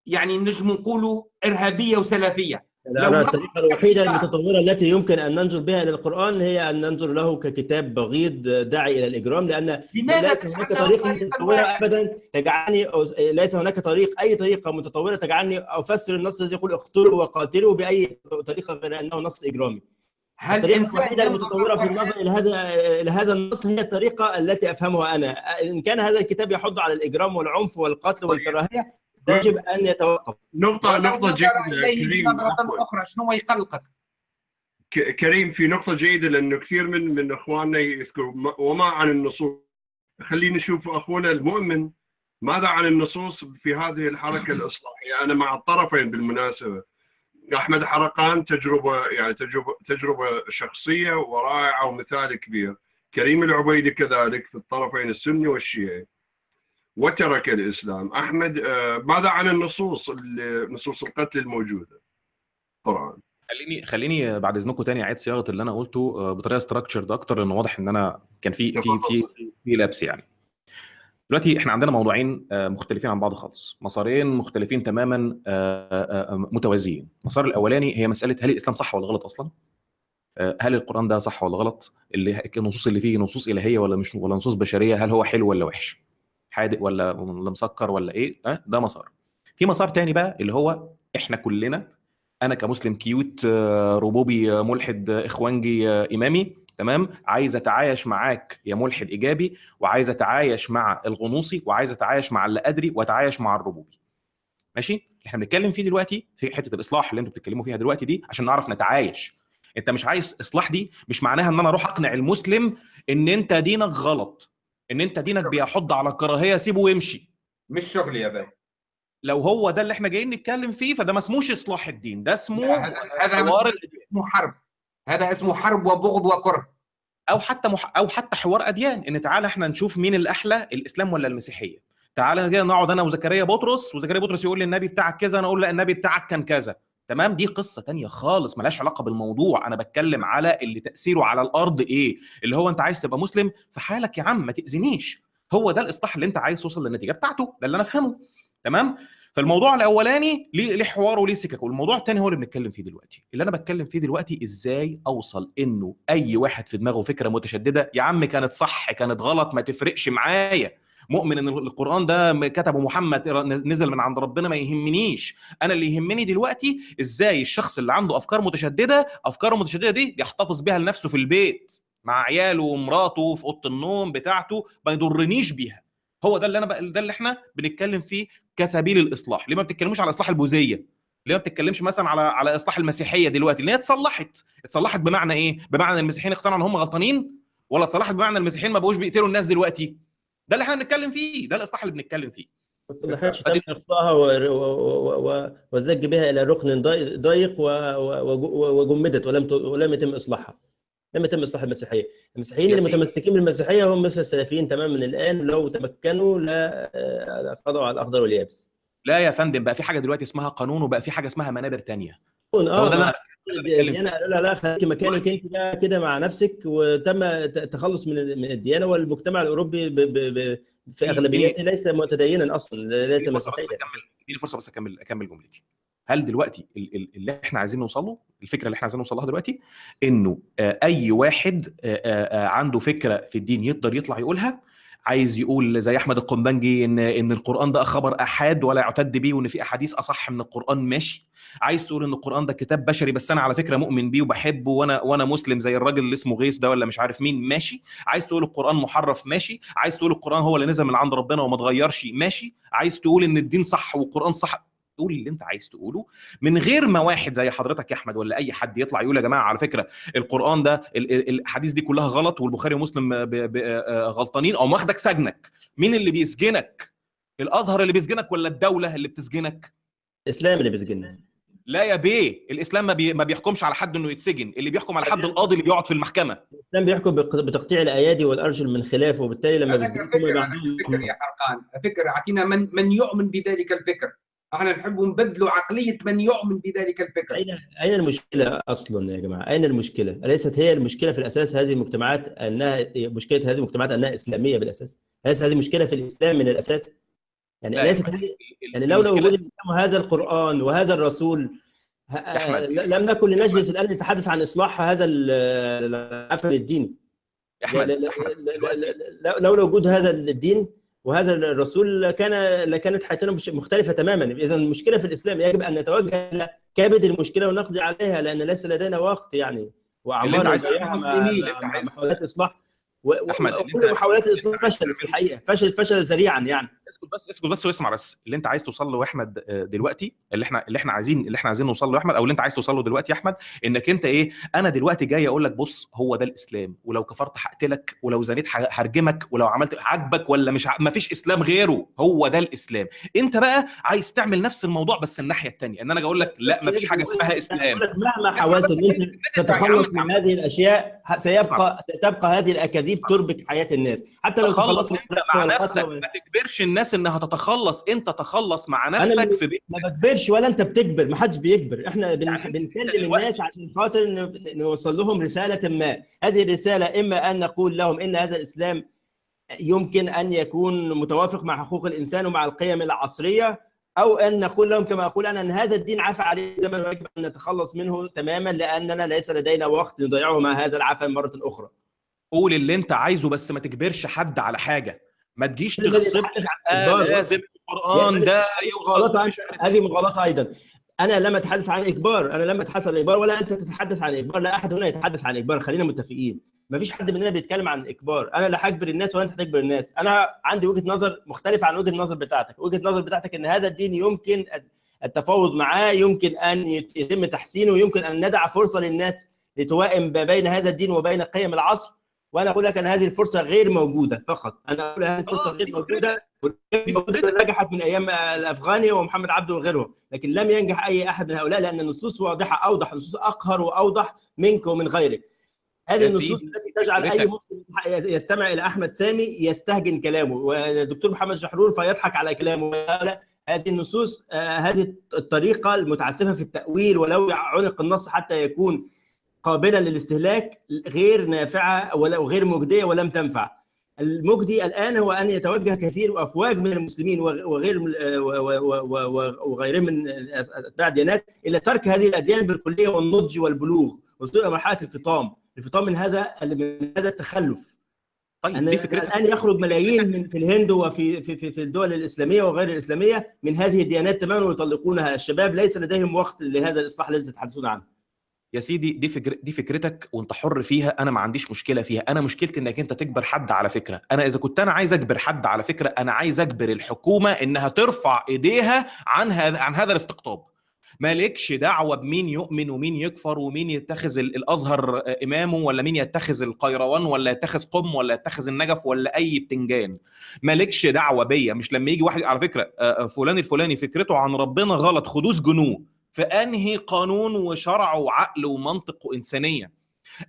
يعني نجم نقولوا إرهابية وسلفية؟ الطريقة الوحيدة المتطورة التي يمكن أن ننظر بها إلى القرآن هي أن ننظر له ككتاب بغيض داعي إلى الإجرام لأن لماذا ليس هناك متطورة واحدة؟ أبدا تجعلني أو ليس هناك طريق أي طريقة متطورة تجعلني أفسر النص الذي يقول اقتلوا وقاتلوا بأي طريقة غير أنه نص إجرامي هل الوحيدة ينظر المتطورة في؟ النظر إلى هذا إلى هذا النص هي الطريقة التي أفهمها أنا إن كان هذا الكتاب يحض على الإجرام والعنف والقتل والكراهية يجب أن يتوقف. نقطة ولو نقطة نظر جيدة إليه كريم. أخرى شنو يقلقك؟ كريم في نقطة جيدة لأنه كثير من من إخواننا يذكروا وما عن النصوص. خلينا نشوف أخونا المؤمن ماذا عن النصوص في هذه الحركة الإصلاحية؟ أنا مع الطرفين بالمناسبة. أحمد حرقان تجربة يعني تجربة تجربة شخصية ورائعة ومثال كبير. كريم العبيدي كذلك في الطرفين السني والشيعي. وترك الإسلام. أحمد آه، ماذا عن النصوص ال- نصوص القتل الموجودة؟ القرآن خليني خليني بعد إذنكم تاني أعيد صياغة اللي أنا قلته آه، بطريقة ستراكشرد أكتر لأنه واضح إن أنا كان في في في في لبس يعني. دلوقتي إحنا عندنا موضوعين آه، مختلفين عن بعض خالص. مسارين مختلفين تماما متوازيين. المسار الأولاني هي مسألة هل الإسلام صح ولا غلط أصلا؟ هل القرآن ده صح ولا غلط؟ اللي النصوص اللي فيه نصوص إلهية ولا مش ولا نصوص بشرية؟ هل هو حلو ولا وحش؟ حادق ولا مسكر ولا إيه ده, مسار. في مسار تاني بقى اللي هو إحنا كلنا أنا كمسلم كيوت آه، ربوبي آه، ملحد آه، إخوانجي إمامي تمام؟ عايز أتعايش معاك يا ملحد إيجابي وعايز أتعايش مع الغنوصي وعايز أتعايش مع اللي ادري وأتعايش مع الربوبي. ماشي؟ إحنا بنتكلم فيه دلوقتي في حتة الإصلاح اللي أنتوا بتتكلموا فيها دلوقتي دي عشان نعرف نتعايش. أنت مش عايز إصلاح دي مش معناها إن أنا أروح أقنع المسلم إن أنت دينك غلط. إن أنت دينك بيحض على الكراهيه سيبه ويمشي مش شغل يا بابا لو هو ده اللي إحنا جايين نتكلم فيه فده ما اسموش إصلاح الدين ده اسمه هذا- حوار اسمه حرب. هذا اسمه حرب وبغض وكره. أو حتى مح... أو حتى حوار أديان. إن تعالى إحنا نشوف مين الأحلى الإسلام ولا المسيحية؟ تعالى كده نقعد أنا وزكريا بطرس وزكريا بطرس يقول لي النبي بتاعك كذا أنا أقول لا النبي بتاعك كان كذا. تمام؟ دي قصة تانية خالص ملهاش علاقة بالموضوع. أنا بتكلم على اللي تأثيره على الأرض إيه؟ اللي هو أنت عايز تبقى مسلم في حالك يا عم ما تاذينيش هو ده الإصلاح اللي أنت عايز توصل للنتيجة بتاعته ده اللي أنا أفهمه. تمام؟ فالموضوع الأولاني ليه حوار وليه سكك والموضوع الثاني هو اللي بنتكلم فيه دلوقتي. اللي أنا بتكلم فيه دلوقتي إزاي أوصل إنه أي واحد في دماغه فكرة متشددة يا عم كانت صح كانت غلط ما تفرقش معايا. مؤمن إن القرآن ده كتبه محمد نزل من عند ربنا ما يهمنيش. أنا اللي يهمني دلوقتي إزاي الشخص اللي عنده أفكار متشددة أفكاره المتشدده دي يحتفظ بيها لنفسه في البيت مع عياله ومراته في أوضة النوم بتاعته ما يضرنيش بيها. هو ده اللي أنا بق... ده اللي إحنا بنتكلم فيه كسبيل الإصلاح. ليه ما بتتكلموش على إصلاح البوذية؟ ليه ما بتتكلمش مثلا على على إصلاح المسيحية دلوقتي؟ اللي هي اتصلحت؟ اتصلحت بمعنى إيه؟ بمعنى المسيحيين اقتنعوا إن هم غلطانين؟ ولا اتصلحت بمعنى المسيحيين ما بقوش بيقتلوا الناس دلوقتي؟ ده اللي إحنا بنتكلم فيه ده الإصلاح اللي بنتكلم فيه. ما تم والزج بها إلى ركن ضي- ضيق وجمدت ولم ت- ولم يتم إصلاحها. لم يتم إصلاح المسيحية. المسيحيين اللي. متمسكين بالمسيحية هم مثل السلفيين تماما الآن لو تمكنوا لا آه، خضعوا على الأخضر واليابس. لا يا فندم بقى في حاجة دلوقتي اسمها قانون وبقى في حاجة اسمها منابر تانية. آه هو ده اللي مع- أنا الديانه قالوا لها لا خليكي مكانك أنت كده مع نفسك وتم التخلص من من الديانة والمجتمع الأوروبي ب ب ب في أغلبيته ليس متدينا أصلا ليس مسيحيا اديني فرصة بس أكمل أكمل جملتي. هل دلوقتي ال- ال- اللي إحنا عايزين نوصل له الفكرة اللي إحنا عايزين نوصل لها دلوقتي إنه أي واحد عنده فكرة في الدين يقدر يطلع يقولها؟ عايز يقول زي أحمد القنبنجي إن إن القرآن ده خبر أحاد ولا يعتد بيه وإن في أحاديث أصح من القرآن ماشي. عايز تقول إن القرآن ده كتاب بشري بس أنا على فكرة مؤمن بيه وبحبه وأنا وأنا مسلم زي الراجل اللي اسمه غيث ده ولا مش عارف مين ماشي. عايز تقول القرآن محرف ماشي. عايز تقول القرآن هو اللي نزل من عند ربنا وما اتغيرش ماشي. عايز تقول إن الدين صح والقرآن صح قول اللي انت عايز تقوله من غير ما واحد زي حضرتك يا أحمد ولا أي حد يطلع يقول يا جماعة على فكرة القرآن ده ال- ال- الاحاديث دي كلها غلط والبخاري ومسلم ب- ب- آه، غلطانين أو ماخدك سجنك. مين اللي بيسجنك؟ الأزهر اللي بيسجنك ولا الدولة اللي بتسجنك؟ الإسلام اللي بيسجننا. لا يا بيه الإسلام ما, بي... ما بيحكمش على حد إنه يتسجن اللي بيحكم على حد القاضي اللي بيقعد في المحكمة. الإسلام بيحكم بتقطيع الأيادي والأرجل من خلاف وبالتالي لما عندهم فكر يا حرقان فكر أعطينا من من يؤمن بذلك الفكر؟ إحنا نحب نبدلوا عقلية من يؤمن بذلك الفكر أين أين المشكلة أصلا يا جماعة؟ أين المشكلة؟ أليست هي المشكلة في الأساس هذه المجتمعات أنها مشكلة هذه المجتمعات أنها إسلامية بالأساس؟ أليست هذه مشكلة في الإسلام من الأساس؟ يعني لا، أليست أحمد، هذه ال- يعني لولا وجود وهذا القرآن وهذا الرسول لم نكن لنجلس الآن نتحدث عن إصلاح هذا ال- العفن الديني أحمد لولا وجود هذا الدين وهذا الرسول كان لكانت حياتنا مختلفة تماما. إذا المشكلة في الإسلام يجب أن نتوجه إلى كبد المشكلة ونقضي عليها لأن ليس لدينا وقت يعني. وأعمار محاولات إصلاح. و- و- أحمد، اللي وكل أنت- محاولات الاصلاح فشلت في الحقيقة فشل فشل ذريعا يعني. اسكت بس اسكت بس واسمع بس. اللي انت عايز توصل له يا أحمد آه، دلوقتي اللي إحنا اللي إحنا عايزين اللي إحنا عايزين نوصل له يا أحمد أو اللي انت عايز توصل له دلوقتي يا أحمد إنك انت إيه أنا دلوقتي جاي أقول لك بص هو ده الإسلام. ولو كفرت هقتلك ولو زنيت هرجمك ولو عملت عاجبك ولا مش ع... مفيش إسلام غيره. هو ده الإسلام. انت بقى عايز تعمل نفس الموضوع بس الناحية الثانية إن أنا أقول لك لا مفيش حاجة اسمها إسلام. مهما حاولت إن أنت تتخلص من هذه الأشياء سيبقى ستبقى هذه الأكاذيب. تربك حياة الناس. حتى لو تخلصوا أنت مع نفسك ما تجبرش الناس إنها تتخلص انت تخلص مع نفسك في بيت ما بكبرش ولا أنت بتكبر ما حدش بيكبر. إحنا بن... يعني بنكلم الناس عشان خاطر نوصل لهم رسالة ما. هذه الرسالة إما أن نقول لهم إن هذا الإسلام يمكن أن يكون متوافق مع حقوق الإنسان ومع القيم العصرية أو أن نقول لهم كما أقول أنا إن هذا الدين عفى عليه زمن ويجب أن نتخلص منه تماما لأننا ليس لدينا وقت نضيعه مع هذا العفن مرة أخرى. قول اللي أنت عايزه بس ما تجبرش حد على حاجة. ما تجيش ده تغصب آه. لازم القرآن ده مغالطة مش عارف هذه مغالطة أيضا. أنا لم أتحدث عن إجبار. أنا لم أتحدث عن اجبار ولا أنت تتحدث عن اجبار لا أحد هنا يتحدث عن اجبار خلينا متفقين. ما فيش حد مننا بيتكلم عن اجبار أنا لا هجبر الناس ولا أنت هتجبر الناس. أنا عندي وجهة نظر مختلفة عن وجهة النظر بتاعتك. وجهة النظر بتاعتك إن هذا الدين يمكن التفاوض معاه يمكن أن يتم تحسينه يمكن أن ندع فرصة للناس لتوائم ما بين هذا الدين وبين قيم العصر. وأنا أقول لك أن هذه الفرصة غير موجودة فقط. أنا أقول هذه الفرصة خلاص، غير موجودة نجحت من أيام الأفغاني ومحمد عبده وغيرهم. لكن لم ينجح أي أحد من هؤلاء لأن النصوص واضحة أوضح النصوص أقهر وأوضح منك ومن غيرك. هذه النصوص التي تجعل أي. مسلم يستمع إلى أحمد سامي يستهجن كلامه. والدكتور محمد شحرور فيضحك على كلامه. هذه النصوص آه، هذه الطريقة المتعسفة في التأويل ولو عنق النص حتى يكون قابلا للاستهلاك غير نافعة ولا وغير مجدية ولم تنفع. المجدي الآن هو أن يتوجه كثير وأفواج من المسلمين وغير وغيرهم من أتباع الديانات إلى ترك هذه الأديان بالكلية والنضج والبلوغ وصول إلى مرحلة الفطام، الفطام من هذا من هذا التخلف. طيب أن دي الآن يخرج ملايين من في الهند وفي في في, في الدول الإسلامية وغير الإسلامية من هذه الديانات تماما ويطلقونها الشباب ليس لديهم وقت لهذا الإصلاح الذي تتحدثون عنه. يا سيدي دي فكر دي فكرتك وانت حر فيها أنا ما عنديش مشكلة فيها. أنا مشكلتي إنك أنت تجبر حد على فكرة. أنا إذا كنت أنا عايز أجبر حد على فكرة أنا عايز أجبر الحكومة إنها ترفع إيديها عن هذا عن هذا الاستقطاب. مالكش دعوة بمين يؤمن ومين يكفر ومين يتخذ ال- الأزهر إمامه ولا مين يتخذ القيروان ولا يتخذ قم ولا يتخذ النجف ولا أي بتنجان. مالكش دعوة بيا. مش لما يجي واحد على فكرة فلان الفلاني فكرته عن ربنا غلط خدوه سجنوه في انهي قانون وشرع وعقل ومنطق وانسانيه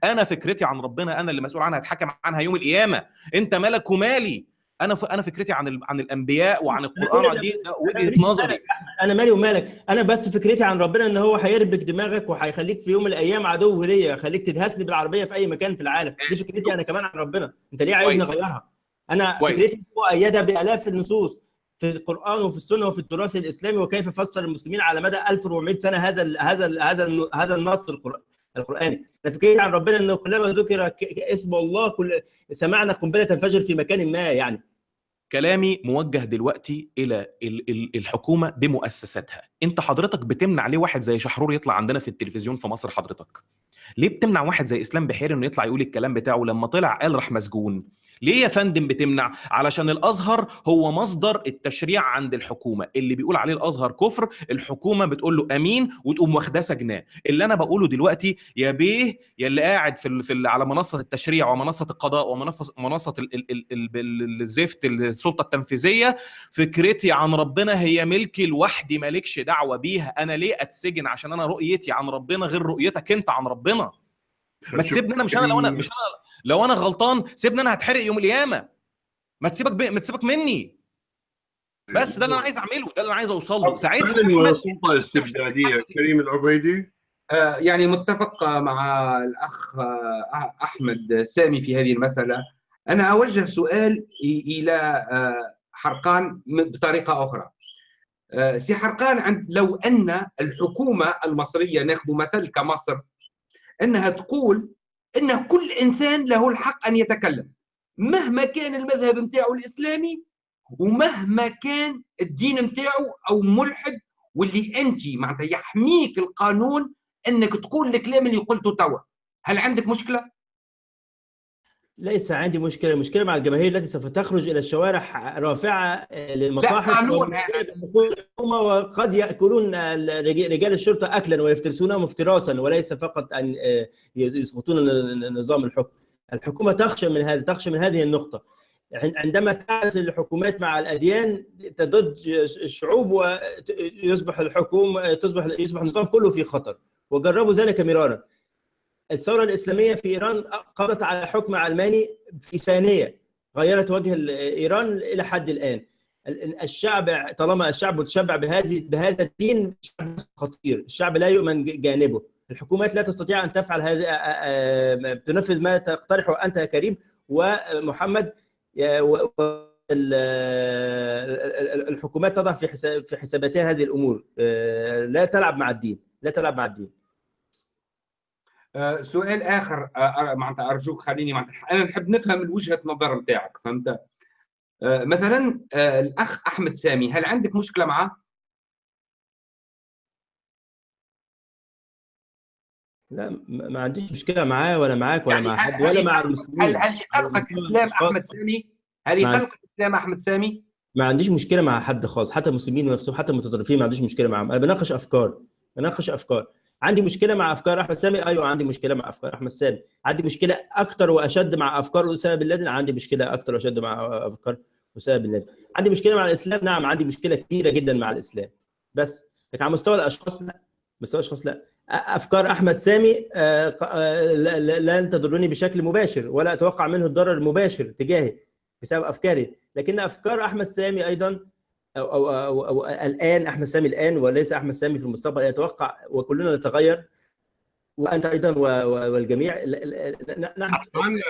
أنا فكرتي عن ربنا أنا اللي مسؤول عنها هتحكم عنها يوم القيامة. أنت مالك ومالي. أنا ف... أنا فكرتي عن ال... عن الأنبياء وعن القرآن دي وجهة نظري. أنا مالي ومالك. أنا بس فكرتي عن ربنا إن هو هيربك دماغك وهيخليك في يوم من الأيام عدو ليا يخليك تدهسني بالعربية في أي مكان في العالم. دي فكرتي أنا كمان عن ربنا. أنت ليه عايزني. أغيرها؟ أنا. فكرتي مؤيده بآلاف النصوص. في القرآن وفي السنة وفي التراث الإسلامي وكيف فسر المسلمين على مدى 1400 سنة هذا ال هذا ال هذا ال هذا النص القرآني. فكرتي عن ربنا إنه كلما ذكر اسم الله كل سمعنا قنبلة تنفجر في مكان ما يعني. كلامي موجه دلوقتي إلى ال- ال- الحكومة بمؤسساتها. أنت حضرتك بتمنع ليه واحد زي شحرور يطلع عندنا في التلفزيون في مصر حضرتك؟ ليه بتمنع واحد زي إسلام بحيري إنه يطلع يقول الكلام بتاعه لما طلع قال راح مسجون؟ ليه يا فندم بتمنع؟ علشان الأزهر هو مصدر التشريع عند الحكومة. اللي بيقول عليه الأزهر كفر الحكومة بتقول له أمين وتقوم واخداه سجناه. اللي أنا بقوله دلوقتي يا بيه يا اللي قاعد في, في على منصة التشريع ومنصة القضاء ومنصة منصة ال- ال- ال- ال- ال- الزفت السلطة التنفيذية فكرتي عن ربنا هي ملكي لوحدي مالكش دعوة بيها. أنا ليه أتسجن عشان أنا رؤيتي عن ربنا غير رؤيتك أنت عن ربنا؟ ما تسيبني أنا مش أنا لو أنا مش أنا لو أنا غلطان سيبني أنا هتحرق يوم القيامة. ما تسيبك ب... ما تسيبك مني. بس ده اللي أنا عايز اعمله ده اللي أنا عايز اوصل له ساعتها فعلا أحمد سلطه استبدادية. كريم العبيدي؟ آه، يعني متفق مع الأخ آه، أحمد سامي في هذه المسألة. أنا أوجه سؤال إلى آه، حرقان أخرى. آه، سي حرقان عند لو أن الحكومة المصرية ناخذ مثل كمصر أنها تقول أن كل إنسان له الحق أن يتكلم. مهما كان المذهب متاعه الإسلامي ومهما كان الدين متاعه أو ملحد واللي أنت معناتها يحميك القانون إنك تقول الكلام اللي قلته توا. هل عندك مشكلة؟ ليس عندي مشكلة. المشكلة مع الجماهير التي سوف تخرج إلى الشوارع رافعة للمصاحف قانون. الحكومة وقد يأكلون رجال الشرطة اكلا ويفترسونهم افتراسا وليس فقط أن يسقطون نظام الحكم. الحكومة تخشى من هذا تخشى من هذه النقطة. عندما تعزل الحكومات مع الأديان تضج الشعوب ويصبح الحكومة تصبح يصبح النظام كله في خطر وجربوا ذلك مرارا. الثورة الإسلامية في إيران قضت على حكم علماني في ثانية غيرت وجه إيران إلى حد الآن. ال- الشعب طالما الشعب متشبع بهذه بهذا الدين شعب خطير. الشعب لا يؤمن جانبه. الحكومات لا تستطيع أن تفعل هذا تنفذ ما تقترحه أنت يا كريم. ومحمد الحكومات تضع في حساب في حساباتها هذه الأمور. لا تلعب مع الدين. لا تلعب مع الدين. سؤال آخر آه، آه، معناتها أرجوك خليني معناتها أنا نحب نفهم الوجهه نظر نتاعك فهمت؟ آه، مثلا آه، الأخ أحمد سامي هل عندك مشكلة معه لا ما عنديش مشكلة معاه ولا معاك ولا يعني مع هل- حد ولا هل مع هل المسلمين. هل يقلقك المسلمين إسلام أحمد سامي؟ هل يقلقك إسلام أحمد سامي؟ ما عنديش مشكلة مع حد خالص حتى المسلمين نفسهم حتى المتطرفين ما عنديش مشكلة معاهم. أنا بناقش أفكار بناقش أفكار. عندي مشكلة مع أفكار أحمد سامي؟ أيوه عندي مشكلة مع أفكار أحمد سامي. عندي مشكلة أكتر وأشد مع أفكار أسامة بن لادن؟ عندي مشكلة أكتر وأشد مع أفكار أسامة بن لادن. عندي مشكلة مع الإسلام؟ نعم عندي مشكلة كبيرة جدا مع الإسلام. بس لكن على مستوى الأشخاص لا. مستوى الأشخاص لا. أفكار أحمد سامي آه، آه، لن تضرني بشكل مباشر ولا أتوقع منه الضرر المباشر تجاهي بسبب أفكاري. لكن أفكار أحمد سامي أيضا أو, أو, أو, أو الآن أحمد سامي الآن وليس أحمد سامي في المستقبل يتوقع وكلنا نتغير. وأنت أيضا و- و- والجميع. نحن حرقان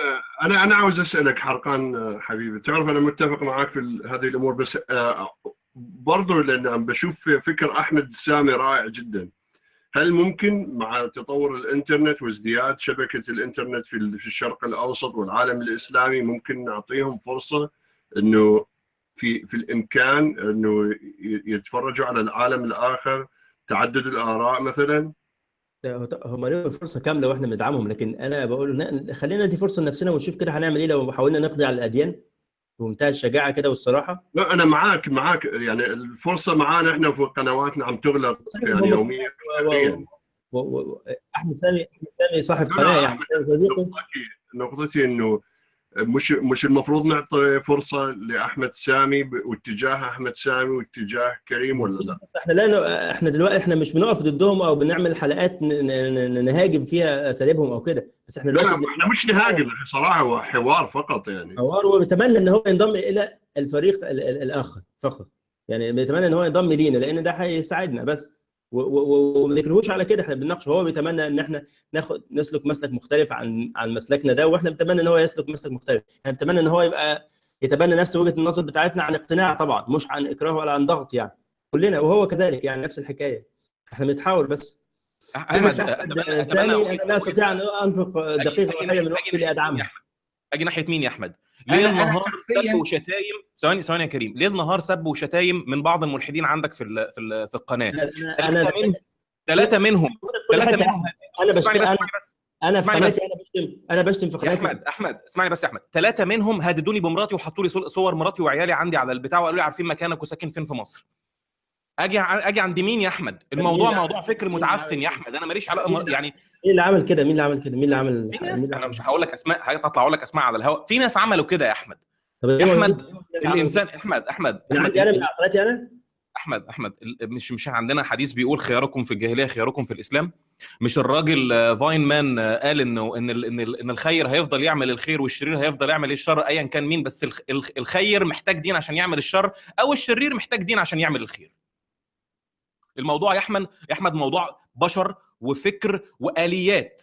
أنا أنا عاوز أسألك حرقان حبيبي. تعرف أنا متفق معك في هذه الأمور بس آه، برضو لأن عم بشوف فكر أحمد سامي رائع جدا. هل ممكن مع تطور الإنترنت وازدياد شبكة الإنترنت في ال- في الشرق الأوسط والعالم الإسلامي ممكن نعطيهم فرصة إنه في في الإمكان إنه يتفرجوا على العالم الآخر تعدد الآراء مثلا؟ هم لهم فرصه كاملة وإحنا بندعمهم لكن أنا بقول خلينا ندي فرصة لنفسنا ونشوف كده هنعمل إيه لو حاولنا نقضي على الأديان بمنتهى الشجاعة كده والصراحة. لا أنا معاك معاك يعني الفرصة معانا إحنا في قنواتنا عم تغلق يعني يوميا. و- أحمد سامي أحمد سامي صاحب قناة يعني. نقطتي إنه مش مش المفروض نعطي فرصة لأحمد سامي واتجاه أحمد سامي واتجاه كريم ولا لا؟ إحنا لا. إحنا دلوقتي إحنا مش بنقف ضدهم أو بنعمل حلقات نهاجم فيها أساليبهم أو كده بس إحنا دلوقتي لا إحنا مش نهاجم صراحة هو حوار فقط يعني حوار وبتمنى إن هو ينضم إلى الفريق ال... ال... الآخر فقط يعني بيتمنى إن هو ينضم لينا لأن ده هيساعدنا بس وما نكرهوش على كده. إحنا بنناقش هو بيتمنى إن إحنا ناخد نسلك مسلك مختلف عن عن مسلكنا ده وإحنا بنتمنى إن هو يسلك مسلك مختلف. إحنا بنتمنى إن هو يبقى يتبنى نفس وجهة النظر بتاعتنا عن اقتناع طبعا مش عن إكراه ولا عن ضغط يعني. كلنا وهو كذلك يعني نفس الحكاية. إحنا بنحاول بس. أحمد أنا لا استطيع ان أنفق دقيقة واحدة من وقتي أحمد؟ أجي ناحية مين يا أحمد؟ ليه أنا النهار سب وشتايم. ثواني ثواني يا كريم. ليه النهار سب وشتايم من بعض الملحدين عندك في ال- في ال- في القناة. أنا ثلاثة منهم ثلاثة منهم. أنا بس أنا اسمعني بس. أنا في قناتي أنا بشتم. أنا بشتم في قناتي. أحمد أحمد اسمعني بس يا أحمد. ثلاثة منهم هددوني بمراتي وحطوا لي صور مراتي وعيالي عندي على البتاع وقالوا لي عارفين مكانك وساكن فين في مصر. أجي أجي عند مين يا أحمد؟ الموضوع موضوع فكر متعفن يا أحمد. أنا ماليش علاقة يعني مين اللي عمل كده؟ مين اللي عمل كده؟ مين اللي عمل في ناس أنا مش هقول لك أسماء هطلع أقول لك أسماء على الهواء في ناس عملوا كده يا أحمد. طب إيه الناس عملوا الانسان أحمد أحمد. أنا أحمد أنا قناتي أنا أحمد أحمد ال- مش مش عندنا حديث بيقول خياركم في الجاهلية خياركم في الإسلام. مش الراجل آه، فاين مان آه، قال انه إن إن ال- إن الخير هيفضل يعمل الخير والشرير هيفضل يعمل الشر ايا كان مين بس الخ- الخ- الخير محتاج دين عشان يعمل الشر أو الشرير محتاج دين عشان يعمل الخير. الموضوع يا أحمد يا أحمد موضوع بشر وفكر وآليات.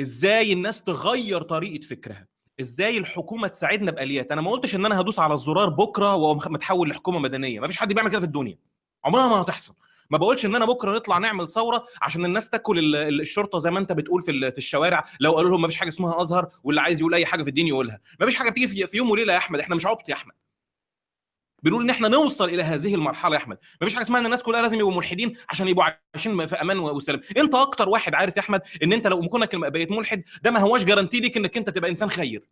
إزاي الناس تغير طريقة فكرها؟ إزاي الحكومة تساعدنا بآليات؟ أنا ما قلتش إن أنا هدوس على الزرار بكرة وأقوم متحول لحكومة مدنية. ما فيش حد بيعمل كده في الدنيا. عمرها ما هتحصل. ما بقولش إن أنا بكرة نطلع نعمل ثورة عشان الناس تاكل ال- ال- الشرطة زي ما أنت بتقول في في الشوارع. لو قالوا لهم ما فيش حاجة اسمها أزهر واللي عايز يقول أي حاجة في الدين يقولها. ما فيش حاجة بتيجي في يوم وليلة يا أحمد. إحنا مش عبط يا أحمد. بنقول إن إحنا نوصل إلى هذه المرحلة يا أحمد. ما فيش حاجة اسمها إن الناس كلها لازم يبقوا ملحدين عشان يبقوا عايشين في أمان وسلام. أنت أكتر واحد عارف يا أحمد إن أنت لو كونك بقيت ملحد ده ما هواش جارانتي ليك إنك أنت تبقى إنسان خير.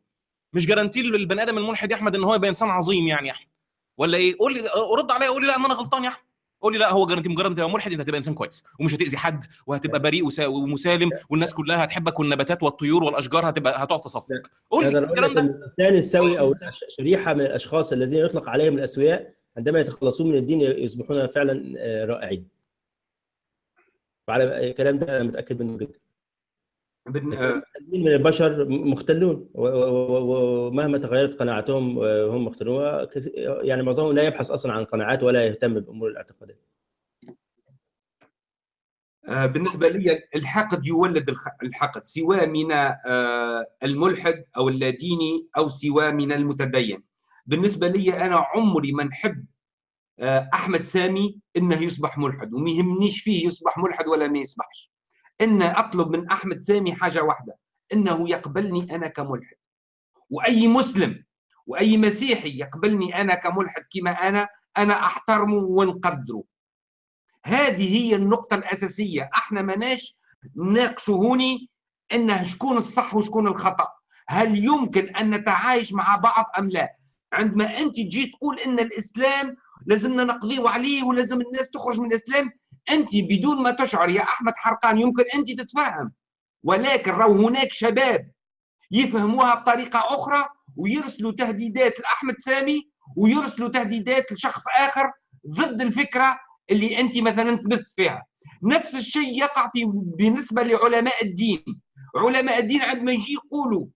مش جارانتي للبني آدم الملحد يا أحمد إن هو يبقى إنسان عظيم يعني يا أحمد. ولا إيه؟ قول لي رد عليا قول لي لا ان أنا غلطان يا أحمد. قول لي لا هو جارانتي مجرد ما تبقى ملحد انت هتبقى إنسان كويس ومش هتأذي حد وهتبقى بريء ومسالم والناس كلها هتحبك والنباتات والطيور والأشجار هتبقى هتقف في صفك. قول لي الكلام لك ده. أن الإنسان السوي أو شريحة من الأشخاص الذين يطلق عليهم الأسوياء عندما يتخلصون من الدين يصبحون فعلا آه، رائعين. وعلى الكلام ده أنا متأكد منه جدا بن- لكن آه، المختلين من البشر مختلون. ومهما تغيرت قناعاتهم آه، هم مختلون. يعني معظمهم لا يبحث أصلا عن قناعات ولا يهتم بأمور الاعتقادات. آه، بالنسبة لي الحقد يولد الحقد سواء من آه، الملحد أو اللاديني أو سواء من المتدين. بالنسبة لي أنا عمري ما نحب آه، أحمد سامي إنه يصبح ملحد وما يهمنيش فيه يصبح ملحد ولا ما يصبحش. إن أطلب من أحمد سامي حاجة واحدة إنه يقبلني أنا كملحد. وأي مسلم وأي مسيحي يقبلني أنا كملحد كما أنا أنا أحترمه ونقدره هذه هي النقطة الأساسية. إحنا ماناش نناقشوا هوني انه شكون الصح وشكون الخطأ. هل يمكن أن نتعايش مع بعض أم لا؟ عندما أنت تجي تقول إن الإسلام لازمنا نقضيه عليه ولازم الناس تخرج من الإسلام أنت بدون ما تشعر يا أحمد حرقان يمكن أنت تتفهم. ولكن راهو هناك شباب يفهموها بطريقة أخرى ويرسلوا تهديدات لأحمد سامي ويرسلوا تهديدات لشخص آخر ضد الفكرة اللي أنت مثلا تبث فيها. نفس الشيء يقع في بالنسبة لعلماء الدين. علماء الدين عندما يجي يقولوا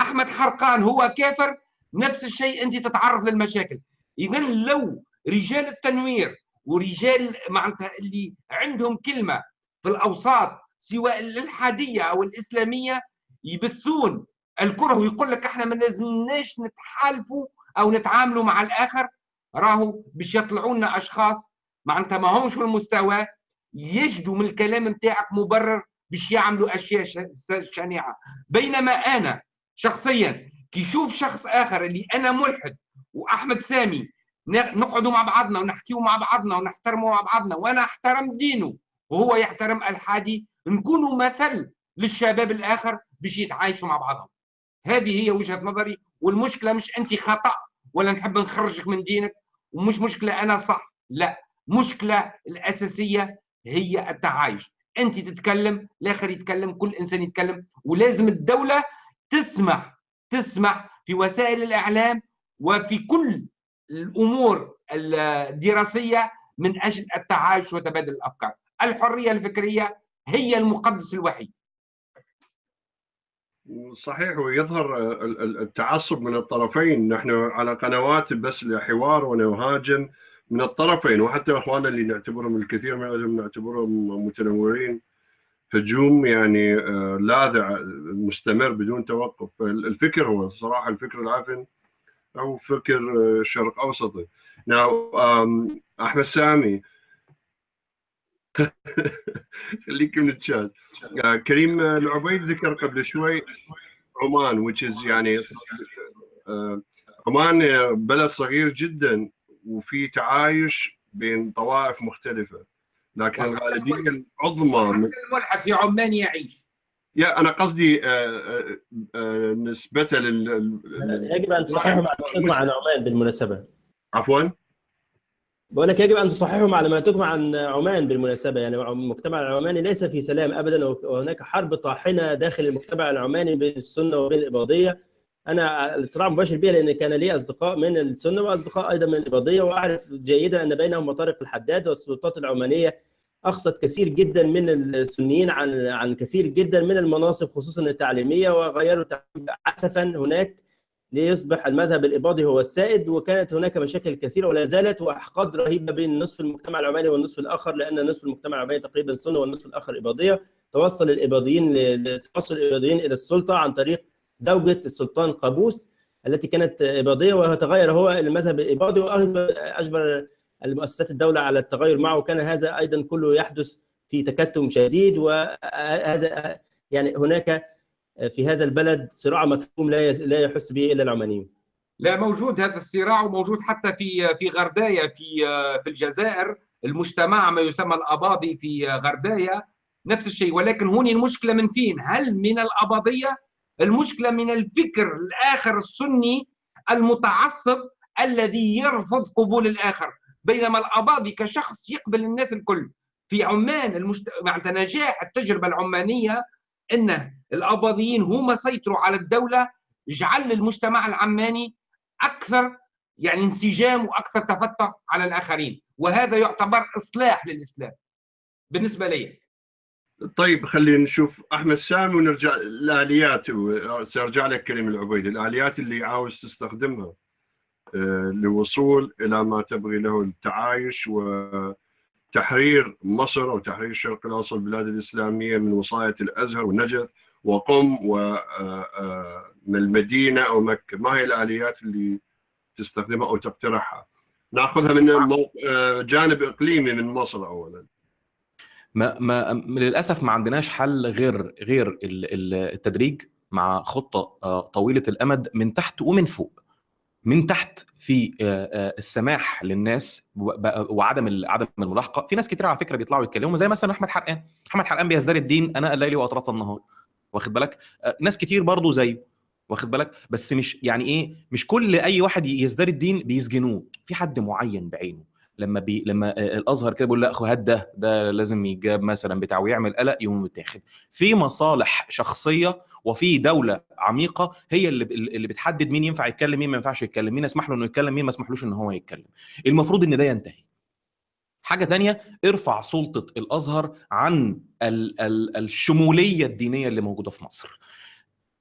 أحمد حرقان هو كافر نفس الشيء أنت تتعرض للمشاكل. إذا لو رجال التنوير ورجال معناتها اللي عندهم كلمة في الأوساط سواء الإلحادية أو الإسلامية يبثون الكره ويقول لك إحنا ما لازمناش نتحالفوا أو نتعاملوا مع الآخر. راهو باش يطلعوا لنا أشخاص معناتها ما همش في المستوى يجدوا من الكلام نتاعك مبرر باش يعملوا أشياء شنيعة. بينما أنا شخصيا كي يشوف شخص آخر اللي أنا ملحد وأحمد سامي نقعدوا مع بعضنا ونحكيوا مع بعضنا ونحترموا مع بعضنا وأنا احترم دينه وهو يحترم الحادي. نكونوا مثل للشباب الآخر باش يتعايشوا مع بعضهم. هذه هي وجهة نظري والمشكلة مش أنت خطأ ولا نحب نخرجك من دينك ومش مشكلة أنا صح لا. مشكلة الأساسية هي التعايش. أنت تتكلم الآخر يتكلم كل إنسان يتكلم ولازم الدولة تسمح تسمح في وسائل الإعلام وفي كل الأمور الدراسية من أجل التعايش وتبادل الأفكار. الحرية الفكرية هي المقدس الوحيد. صحيح ويظهر ال- ال- التعصب من الطرفين. نحن على قنوات بس لحوار ونهاجم من الطرفين وحتى إخواننا اللي نعتبرهم الكثير منهم نعتبرهم متنورين هجوم يعني آه، لاذع مستمر بدون توقف. الفكر هو صراحة الفكر العفن. أو فكر آه، شرق أوسطي. ناو أحمد سامي. خليك من الشات. آه، كريم العبيد ذكر قبل شوي عمان which is يعني آه، عمان بلد صغير جدا وفي تعايش بين طوائف مختلفة. لكن الغالبية العظمى من الملحد في عمان يعيش. يا أنا قصدي آه، آه، آه، نسبة لل لل- يجب أن تصححوا معلوماتكم عن عمان بالمناسبة. عفوا؟ بقول لك يجب أن تصححوا معلوماتكم عن عمان بالمناسبة. يعني المجتمع العماني ليس في سلام ابدا وهناك حرب طاحنة داخل المجتمع العماني بين السنة وبين الإباضية. أنا الاطلاع مباشر بها لأن كان لي أصدقاء من السنة وأصدقاء أيضا من الإباضية وأعرف جيدا أن بينهم مطارق الحداد والسلطات العمانية. اخذت كثير جدا من السنيين عن عن كثير جدا من المناصب خصوصا التعليمية وغيروا عسفا هناك ليصبح المذهب الإباضي هو السائد وكانت هناك مشاكل كثيرة ولا زالت وأحقاد رهيبة بين نصف المجتمع العماني والنصف الآخر لأن نصف المجتمع العماني تقريبا سنة والنصف الآخر إباضية. توصل الإباضيين توصل الإباضيين إلى السلطة عن طريق زوجة السلطان قابوس التي كانت إباضية وتغير هو المذهب الإباضي وأجبر المؤسسات الدولة على التغير معه وكان هذا أيضا كله يحدث في تكتم شديد وهذا يعني هناك في هذا البلد صراع مكتوم لا لا يحس به إلا العمانيون لا موجود هذا الصراع وموجود حتى في في غردايا في في الجزائر المجتمع ما يسمى الأباضي في غردايا نفس الشيء ولكن هون المشكلة من فين؟ هل من الأباضية؟ المشكلة من الفكر الآخر السني المتعصب الذي يرفض قبول الآخر بينما الأباضي كشخص يقبل الناس الكل. في عمان المجت... معناتها نجاح التجربة العمانية إن الأباضيين هم سيطروا على الدولة جعل المجتمع العماني أكثر يعني انسجام وأكثر تفتح على الآخرين. وهذا يعتبر إصلاح للإسلام. بالنسبة لي. طيب خلينا نشوف أحمد سامي ونرجع الاليات سأرجع لك كريم العبيدي الآليات اللي عاوز تستخدمها. للوصول إلى ما تبغي له التعايش وتحرير مصر أو تحرير الشرق الأوسط البلاد الإسلامية من وصاية الأزهر والنجف وقم ومن المدينة أو مكة. ما هي الآليات اللي تستخدمها أو تقترحها؟ نأخذها من آه، جانب إقليمي من مصر اولا. ما ما للأسف ما عندناش حل غير غير ال- ال- التدريج مع خطة آه، طويلة الأمد من تحت ومن فوق. من تحت في آه، آه، السماح للناس وعدم عدم الملاحقة. في ناس كتير على فكرة بيطلعوا يتكلموا زي مثلا أحمد حرقان. أحمد حرقان بيزدري الدين أنا الليل وأطراف النهار. واخد بالك؟ آه، ناس كتير برضو زيه واخد بالك؟ بس مش يعني إيه؟ مش كل أي واحد يزدري الدين بيسجنوه. في حد معين بعينه. لما بي لما الأزهر كده بيقول لا هات ده ده لازم يتجاب مثلا بتاع ويعمل قلق يقوم متاخد. في مصالح شخصية وفي دولة عميقة هي اللي اللي بتحدد مين ينفع يتكلم مين ما ينفعش يتكلم مين يسمح له إنه يتكلم مين ما يسمحلوش إن هو يتكلم. المفروض إن ده ينتهي. حاجة تانية ارفع سلطة الأزهر عن ال ال الشمولية الدينية اللي موجودة في مصر.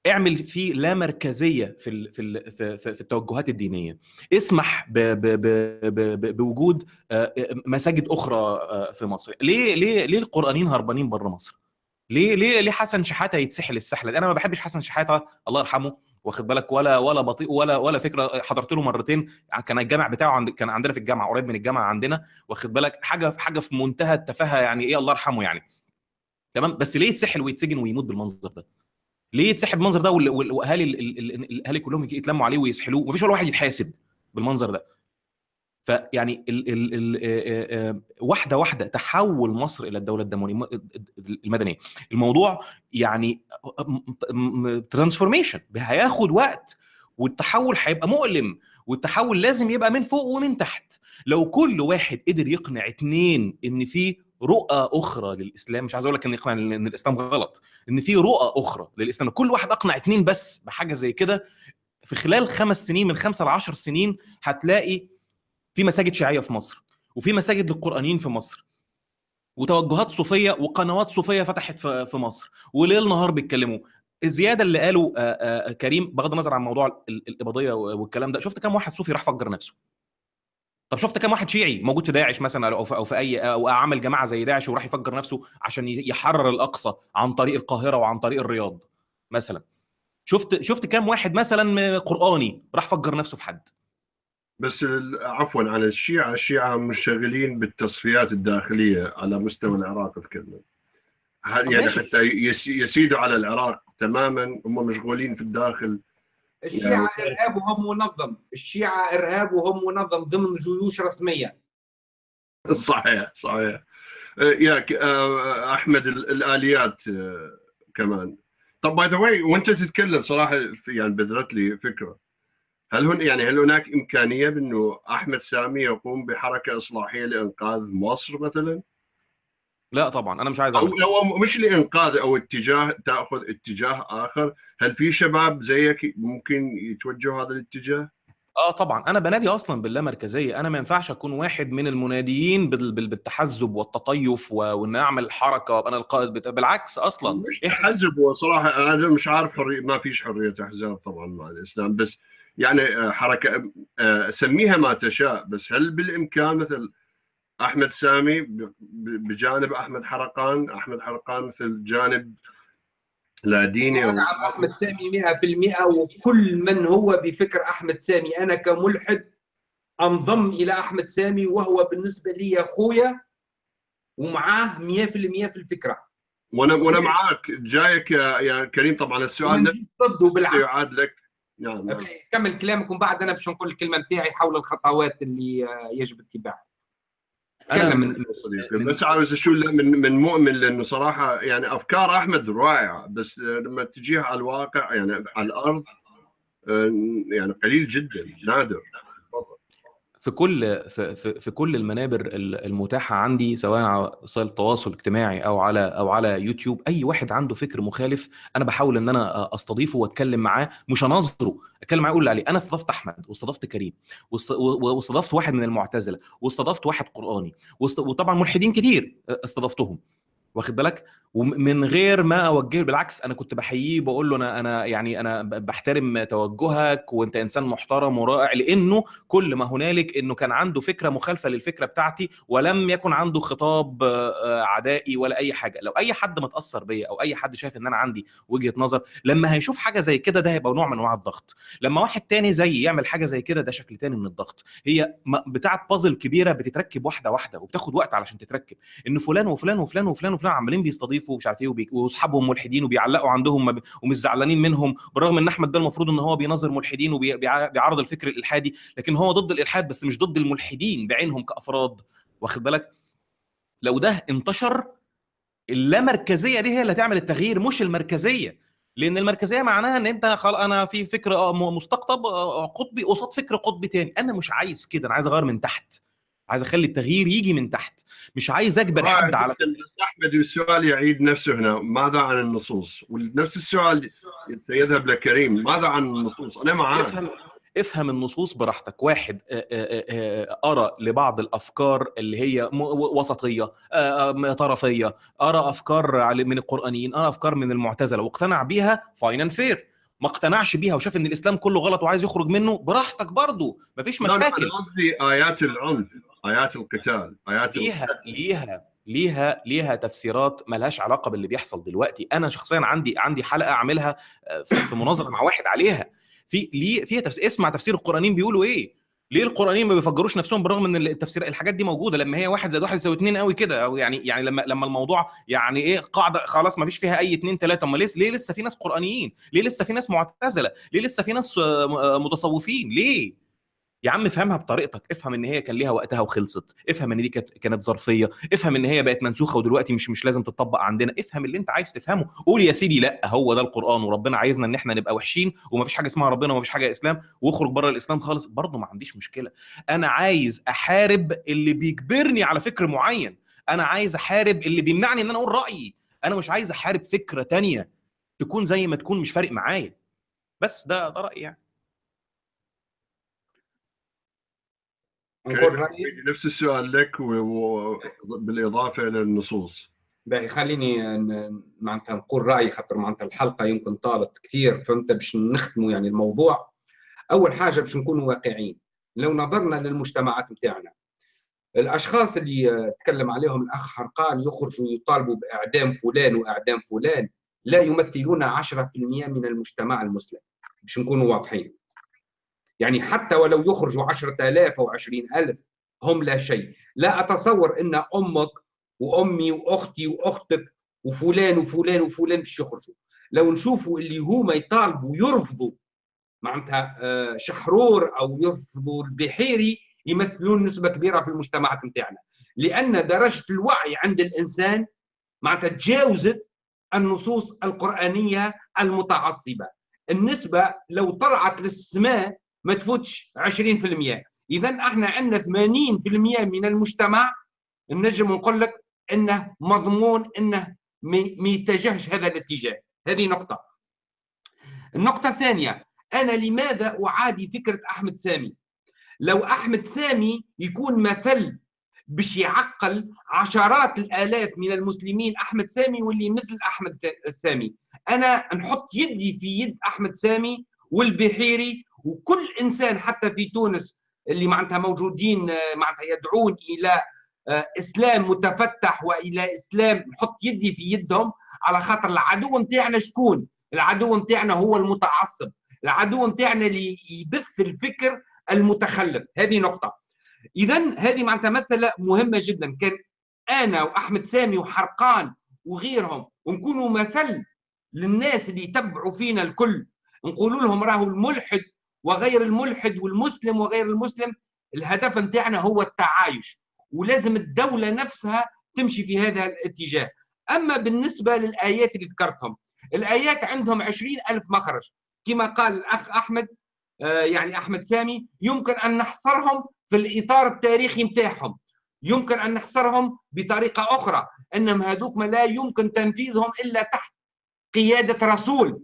اعمل فيه لا مركزية في ال في ال في, في, في التوجهات الدينية. اسمح ب ب ب ب بوجود آه، مساجد أخرى آه، في مصر. ليه ليه ليه القرآنيين هربانين بره مصر؟ ليه ليه ليه حسن شحاته يتسحل السحلة دي؟ أنا ما بحبش حسن شحاتة الله يرحمه واخد بالك؟ ولا ولا بطيء ولا ولا فكرة حضرت له مرتين كان الجامع بتاعه عند كان عندنا في الجامعة قريب من الجامعة عندنا واخد بالك؟ حاجة حاجة في منتهى التفاهة يعني إيه الله يرحمه يعني. تمام؟ بس ليه يتسحل ويتسجن ويموت بالمنظر ده؟ ليه يتسحب بالمنظر ده وأهالي ال- ال- ال- الأهالي كلهم يتلموا عليه ويسحلوه؟ مفيش ولا واحد يتحاسب بالمنظر ده. فيعني ال ال ال واحدة واحدة تحول مصر إلى الدولة الدمويه المدنية. الموضوع يعني ترانسفورميشن هياخد وقت والتحول هيبقى مؤلم والتحول لازم يبقى من فوق ومن تحت. لو كل واحد قدر يقنع اتنين إن في رؤى أخرى للإسلام مش عايز أقول لك إن يقنع إن الإسلام غلط إن في رؤى أخرى للإسلام كل واحد أقنع اتنين بس بحاجة زي كده في خلال خمس سنين من خمسة لعشر سنين هتلاقي في مساجد شيعية في مصر وفي مساجد للقرآنيين في مصر وتوجهات صوفية وقنوات صوفية فتحت في مصر وليل نهار بيتكلموا. الزيادة اللي قاله آه، آه، كريم بغض النظر عن موضوع ال- الإباضية والكلام ده شفت كم واحد صوفي راح فجر نفسه؟ طب شفت كم واحد شيعي موجود في داعش مثلا أو في, أو في أي أو عمل جماعة زي داعش وراح يفجر نفسه عشان يحرر الأقصى عن طريق القاهرة وعن طريق الرياض مثلا. شفت شفت كم واحد مثلا قرآني راح فجر نفسه في حد؟ بس عفوا عن الشيعة الشيعة منشغلين بالتصفيات الداخلية على مستوى العراق تكلم يعني. حتى يس- يسيدوا على العراق تماما هم مشغولين في الداخل. الشيعة إرهابهم منظم. الشيعة إرهابهم منظم ضمن جيوش رسمية. صحيح صحيح. آه، يا ك- آه، أحمد ال- الآليات آه، كمان. طب by the way وأنت تتكلم صراحة يعني بذرت لي فكرة. هل هن يعني هل هناك إمكانية بأنه أحمد سامي يقوم بحركة إصلاحية لإنقاذ مصر مثلا؟ لا طبعا أنا مش عايز أو اعمل. هو مش لإنقاذ أو اتجاه تأخذ اتجاه آخر هل في شباب زيك ممكن يتوجهوا هذا الاتجاه آه طبعا أنا بنادي أصلا باللامركزيه أنا ما ينفعش أكون واحد من المناديين بال- بال- بالتحزب والتطيف وان أعمل حركة وابقى أنا القائد بتا... بالعكس أصلا مش تحزب وصراحه أنا مش عارف حرية ما فيش حرية احزاب طبعا مع الإسلام بس يعني آه، حركة آه، سميها ما تشاء بس هل بالإمكان مثل أحمد سامي بجانب أحمد حرقان؟ أحمد حرقان مثل جانب لا ديني أو ادعم أحمد سامي 100% وكل من هو بفكر أحمد سامي. أنا كملحد أنضم إلى أحمد سامي وهو بالنسبة لي أخويا ومعاه 100% في الفكرة. وأنا وأنا معاك. جايك يا يا كريم طبعا السؤال ضده بالعكس. يعاد لك نعم نعم. كمل كلامك ومن بعد أنا باش نقول الكلمة نتاعي حول الخطوات اللي يجب اتباعها. أنا تكلم. من صديقي بس عاوز اشو من من مؤمن لأنه صراحة يعني أفكار أحمد رائعة بس لما تجيها على الواقع يعني على الأرض آه، يعني قليل جدا نادر. في كل في, في, في كل المنابر ال- المتاحة عندي سواء على وسائل التواصل الاجتماعي أو على أو على يوتيوب أي واحد عنده فكر مخالف أنا بحاول إن أنا أستضيفه وأتكلم معاه مش اناظره أتكلم معاه أقول عليه. أنا استضفت أحمد واستضفت كريم واستضفت واحد من المعتزلة واستضفت واحد قرآني وطبعا ملحدين كتير استضفتهم. واخد بالك؟ ومن غير ما أوجهه بالعكس أنا كنت بحييه بقول له أنا أنا يعني أنا بحترم توجهك وأنت إنسان محترم ورائع لأنه كل ما هنالك إنه كان عنده فكرة مخالفة للفكرة بتاعتي ولم يكن عنده خطاب آه، عدائي ولا أي حاجة. لو أي حد متأثر بيا أو أي حد شايف إن أنا عندي وجهة نظر لما هيشوف حاجة زي كده ده هيبقى نوع من أنواع الضغط. لما واحد تاني زي يعمل حاجة زي كده ده شكل تاني من الضغط. هي بتاعة بازل كبيرة بتتركب واحدة واحدة وبتاخد وقت علشان تتركب. إن فلان وفلان وفلان وفلان وفلان عمالين بيستضيفوا ومش عارف إيه واصحابهم ملحدين وبيعلقوا عندهم ومش زعلانين منهم بالرغم إن أحمد ده المفروض إن هو بيناظر ملحدين وبيعارض الفكر الإلحادي لكن هو ضد الإلحاد بس مش ضد الملحدين بعينهم كأفراد. واخد بالك؟ لو ده انتشر اللامركزية دي هي اللي هتعمل التغيير مش المركزية. لأن المركزية معناها إن أنت خل... أنا في فكر آه، مستقطب آه، قطبي قصاد فكر قطبي تاني. أنا مش عايز كده أنا عايز أغير من تحت. عايز اخلي التغيير يجي من تحت. مش عايز اجبر حد على أحمد السؤال يعيد نفسه هنا ماذا عن النصوص؟ ونفس السؤال سيذهب لكريم ماذا عن النصوص؟ أنا معاك. افهم افهم النصوص براحتك. واحد آه، آه، آه، قرا لبعض الأفكار اللي هي وسطية طرفية. قرا أفكار من القرآنيين قرا أفكار من المعتزلة. واقتنع بيها fine fair ما اقتنعش بيها وشاف إن الإسلام كله غلط وعايز يخرج منه براحتك برضه مفيش مشاكل. قصدي آيات العنف. آيات القتال آيات ليها ليها ليها ليها تفسيرات ملهاش علاقة باللي بيحصل دلوقتي أنا شخصيا عندي عندي حلقة أعملها آه، في في مناظرة مع واحد عليها في ليه فيها تفسير اسمع تفسير القرآنيين بيقولوا إيه ليه القرآنيين ما بيفجروش نفسهم بالرغم إن التفسير الحاجات دي موجودة لما هي واحد زائد واحد يساوي اتنين قوي كده أو يعني يعني لما لما الموضوع يعني إيه قاعدة خلاص ما فيش فيها أي اتنين تلاتة أمال ليه ليه لسه في ناس قرآنيين؟ ليه لسه في ناس معتزلة؟ ليه لسه في ناس آه، آه، متصوفين؟ ليه؟ يا عم افهمها بطريقتك افهم إن هي كان ليها وقتها وخلصت افهم إن دي كانت ظرفية افهم إن هي بقت منسوخة ودلوقتي مش مش لازم تطبق عندنا افهم اللي أنت عايز تفهمه. قول يا سيدي لأ هو ده القرآن وربنا عايزنا إن إحنا نبقى وحشين ومفيش حاجة اسمها ربنا ومفيش حاجة إسلام واخرج بره الإسلام خالص. برضه ما عنديش مشكلة. أنا عايز أحارب اللي بيجبرني على فكر معين. أنا عايز أحارب اللي بيمنعني إن أنا أقول رأيي. أنا مش عايز أحارب فكرة تانية تكون زي ما تكون مش فارق معايا. بس ده ده رأيي يعني نقول رايي نفس السؤال لك وبالاضافه إلى النصوص. باهي خليني ن- معناتها نقول رأيي خاطر معناتها الحلقة يمكن طالت كثير فهمت؟ باش نختموا يعني الموضوع. أول حاجة باش نكونوا واقعيين. لو نظرنا للمجتمعات نتاعنا الأشخاص اللي آه، تكلم عليهم الأخ حرقان يخرجوا يطالبوا بإعدام فلان وإعدام فلان لا يمثلون 10% من المجتمع المسلم. باش نكونوا واضحين. يعني حتى ولو يخرجوا 10000 أو 20000 هم لا شيء. لا أتصور إن أمك وأمي وأختي وأختك وفلان وفلان وفلان باش يخرجوا. لو نشوفوا اللي هما يطالبوا ويرفضوا معناتها آه، شحرور أو يرفضوا البحيري يمثلون نسبة كبيرة في المجتمعات نتاعنا. لأن درجة الوعي عند الإنسان معناتها تجاوزت النصوص القرآنية المتعصبة. النسبة لو طلعت للسماء ما تفوتش 20% إذا إحنا عندنا 80% من المجتمع نجم نقول لك إنه مضمون إنه ما يتجهش هذا الاتجاه. هذه نقطة. النقطة الثانية أنا لماذا أعادي فكرة أحمد سامي؟ لو أحمد سامي يكون مثل باش يعقل عشرات الآلاف من المسلمين أحمد سامي واللي مثل أحمد سامي. أنا نحط يدي في يد أحمد سامي والبحيري وكل إنسان حتى في تونس اللي معناتها موجودين معناتها يدعون إلى آه، إسلام متفتح وإلى إسلام نحط يدي في يدهم على خاطر العدو نتاعنا شكون؟ العدو نتاعنا هو المتعصب، العدو نتاعنا اللي يبث الفكر المتخلف، هذه نقطة. إذا هذه معناتها مسألة مهمة جدا، كان أنا وأحمد سامي وحرقان وغيرهم ونكونوا مثل للناس اللي يتبعوا فينا الكل نقولوا لهم راهو الملحد وغير الملحد والمسلم وغير المسلم الهدف نتاعنا هو التعايش ولازم الدولة نفسها تمشي في هذا الاتجاه. أما بالنسبة للآيات اللي ذكرتهم الآيات عندهم عشرين ألف مخرج. كما قال الأخ أحمد آه، يعني أحمد سامي يمكن أن نحصرهم في الإطار التاريخي نتاعهم يمكن أن نحصرهم بطريقة أخرى أنهم هذوك ما لا يمكن تنفيذهم إلا تحت قيادة رسول.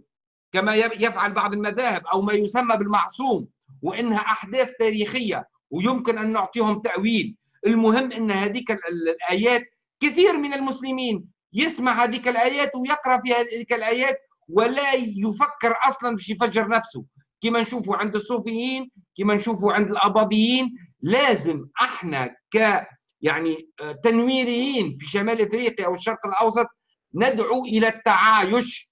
كما يفعل بعض المذاهب أو ما يسمى بالمعصوم وإنها أحداث تاريخية ويمكن أن نعطيهم تأويل. المهم أن هذيك الآيات كثير من المسلمين يسمع هذيك الآيات ويقرأ في هذيك الآيات ولا يفكر أصلا باش يفجر نفسه. كما نشوفوا عند الصوفيين كما نشوفوا عند الأباضيين لازم إحنا ك يعني آه، تنويريين في شمال إفريقيا والشرق الأوسط ندعو إلى التعايش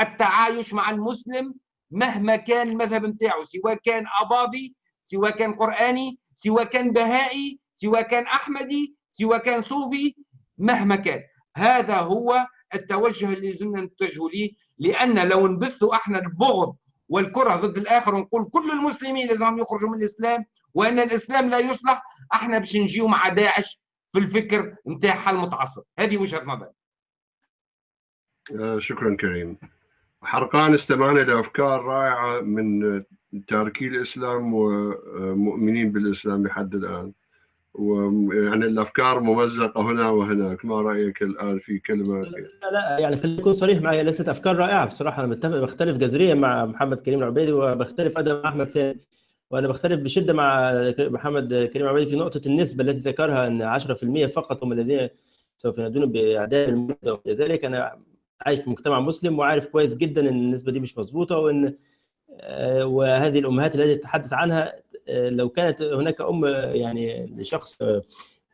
التعايش مع المسلم مهما كان المذهب نتاعو سواء كان أباضي سواء كان قرآني سواء كان بهائي سواء كان أحمدي سواء كان صوفي مهما كان. هذا هو التوجه اللي لازمنا نتجهوا ليه لأن لو نبثوا إحنا البغض والكره ضد الآخر ونقول كل المسلمين لازم يخرجوا من الإسلام وإن الإسلام لا يصلح إحنا باش نجيو مع داعش في الفكر نتاعها المتعصب هذه وجهة نظري. آه، شكرا كريم. حرقان استمعنا لأفكار رائعة من تاركي الإسلام ومؤمنين بالإسلام لحد الآن. ويعني الأفكار ممزقة هنا وهناك. ما رأيك الآن في كلمة؟ لا لا يعني خليني أكون صريح معي. ليست أفكار رائعة بصراحة. أنا متفق بختلف جذريا مع محمد كريم العبيدي وبختلف أيضا مع أحمد سامي وأنا بختلف بشدة مع محمد كريم العبيدي في نقطة النسبة التي ذكرها إن 10% فقط هم الذين سوف ينادون باعدام المولد ولذلك أنا عايش في مجتمع مسلم وعارف كويس جدا إن النسبة دي مش مظبوطة وإن آه، وهذه الأمهات التي تتحدث عنها آه، لو كانت هناك أم يعني لشخص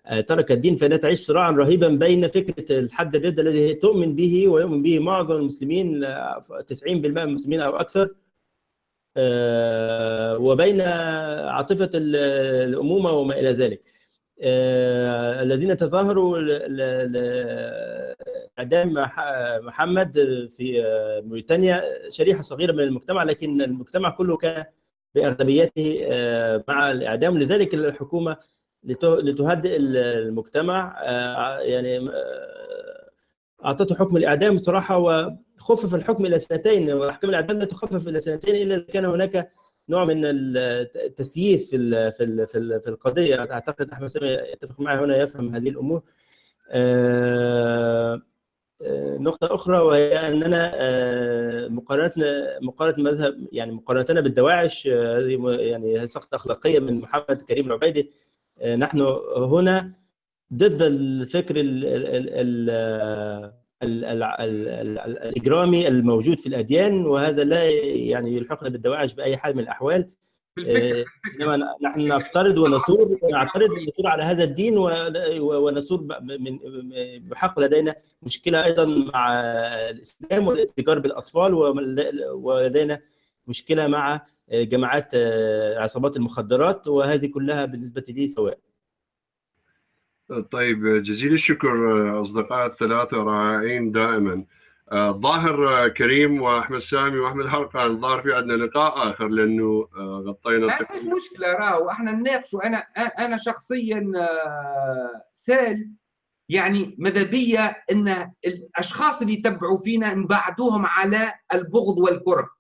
آه، ترك الدين فإنها تعيش صراعا رهيبا بين فكرة الحد الردة الذي تؤمن به ويؤمن به معظم المسلمين 90% من المسلمين أو أكثر وبين عاطفة الأمومة وما إلى ذلك. الذين تظاهروا اعدام محمد في موريتانيا شريحة صغيرة من المجتمع لكن المجتمع كله كان بأغلبيته آه، مع الإعدام. لذلك الحكومة لتهدئ المجتمع آه، يعني آه، أعطته حكم الإعدام بصراحه وخفف الحكم إلى سنتين واحكام الإعدام لا تخفف إلى سنتين إلا إذا كان هناك نوع من التسييس في في في القضية. أعتقد أحمد سامي يتفق معي هنا يفهم هذه الأمور. نقطة أخرى وهي أننا آه، مقارنتنا مقارنة مذهب يعني مقارنتنا بالدواعش آه، هذه يعني سقطة أخلاقية من محمد كريم العبيدي. آه، نحن هنا ضد الفكر ال ال ال الإجرامي الموجود في الأديان وهذا لا يعني يلحقنا بالدواعش بأي حال من الأحوال إنما نحن نفترض ونثور نعترض ونثور على هذا الدين ونثور بحق لدينا مشكلة أيضا مع الإسلام والاتجار بالأطفال ولدينا مشكلة مع جماعات عصابات المخدرات وهذه كلها بالنسبة لي سواء. طيب جزيل الشكر أصدقاء الثلاثه رائعين دائما. الظاهر كريم وأحمد سامي وأحمد حلقة الظاهر في عندنا لقاء آخر لأنه آه، غطينا ما فيش مشكلة راهو إحنا نناقشوا أنا أنا شخصيا آه، سال يعني ماذا بيا إن الأشخاص اللي يتبعوا فينا نبعدوهم على البغض والكره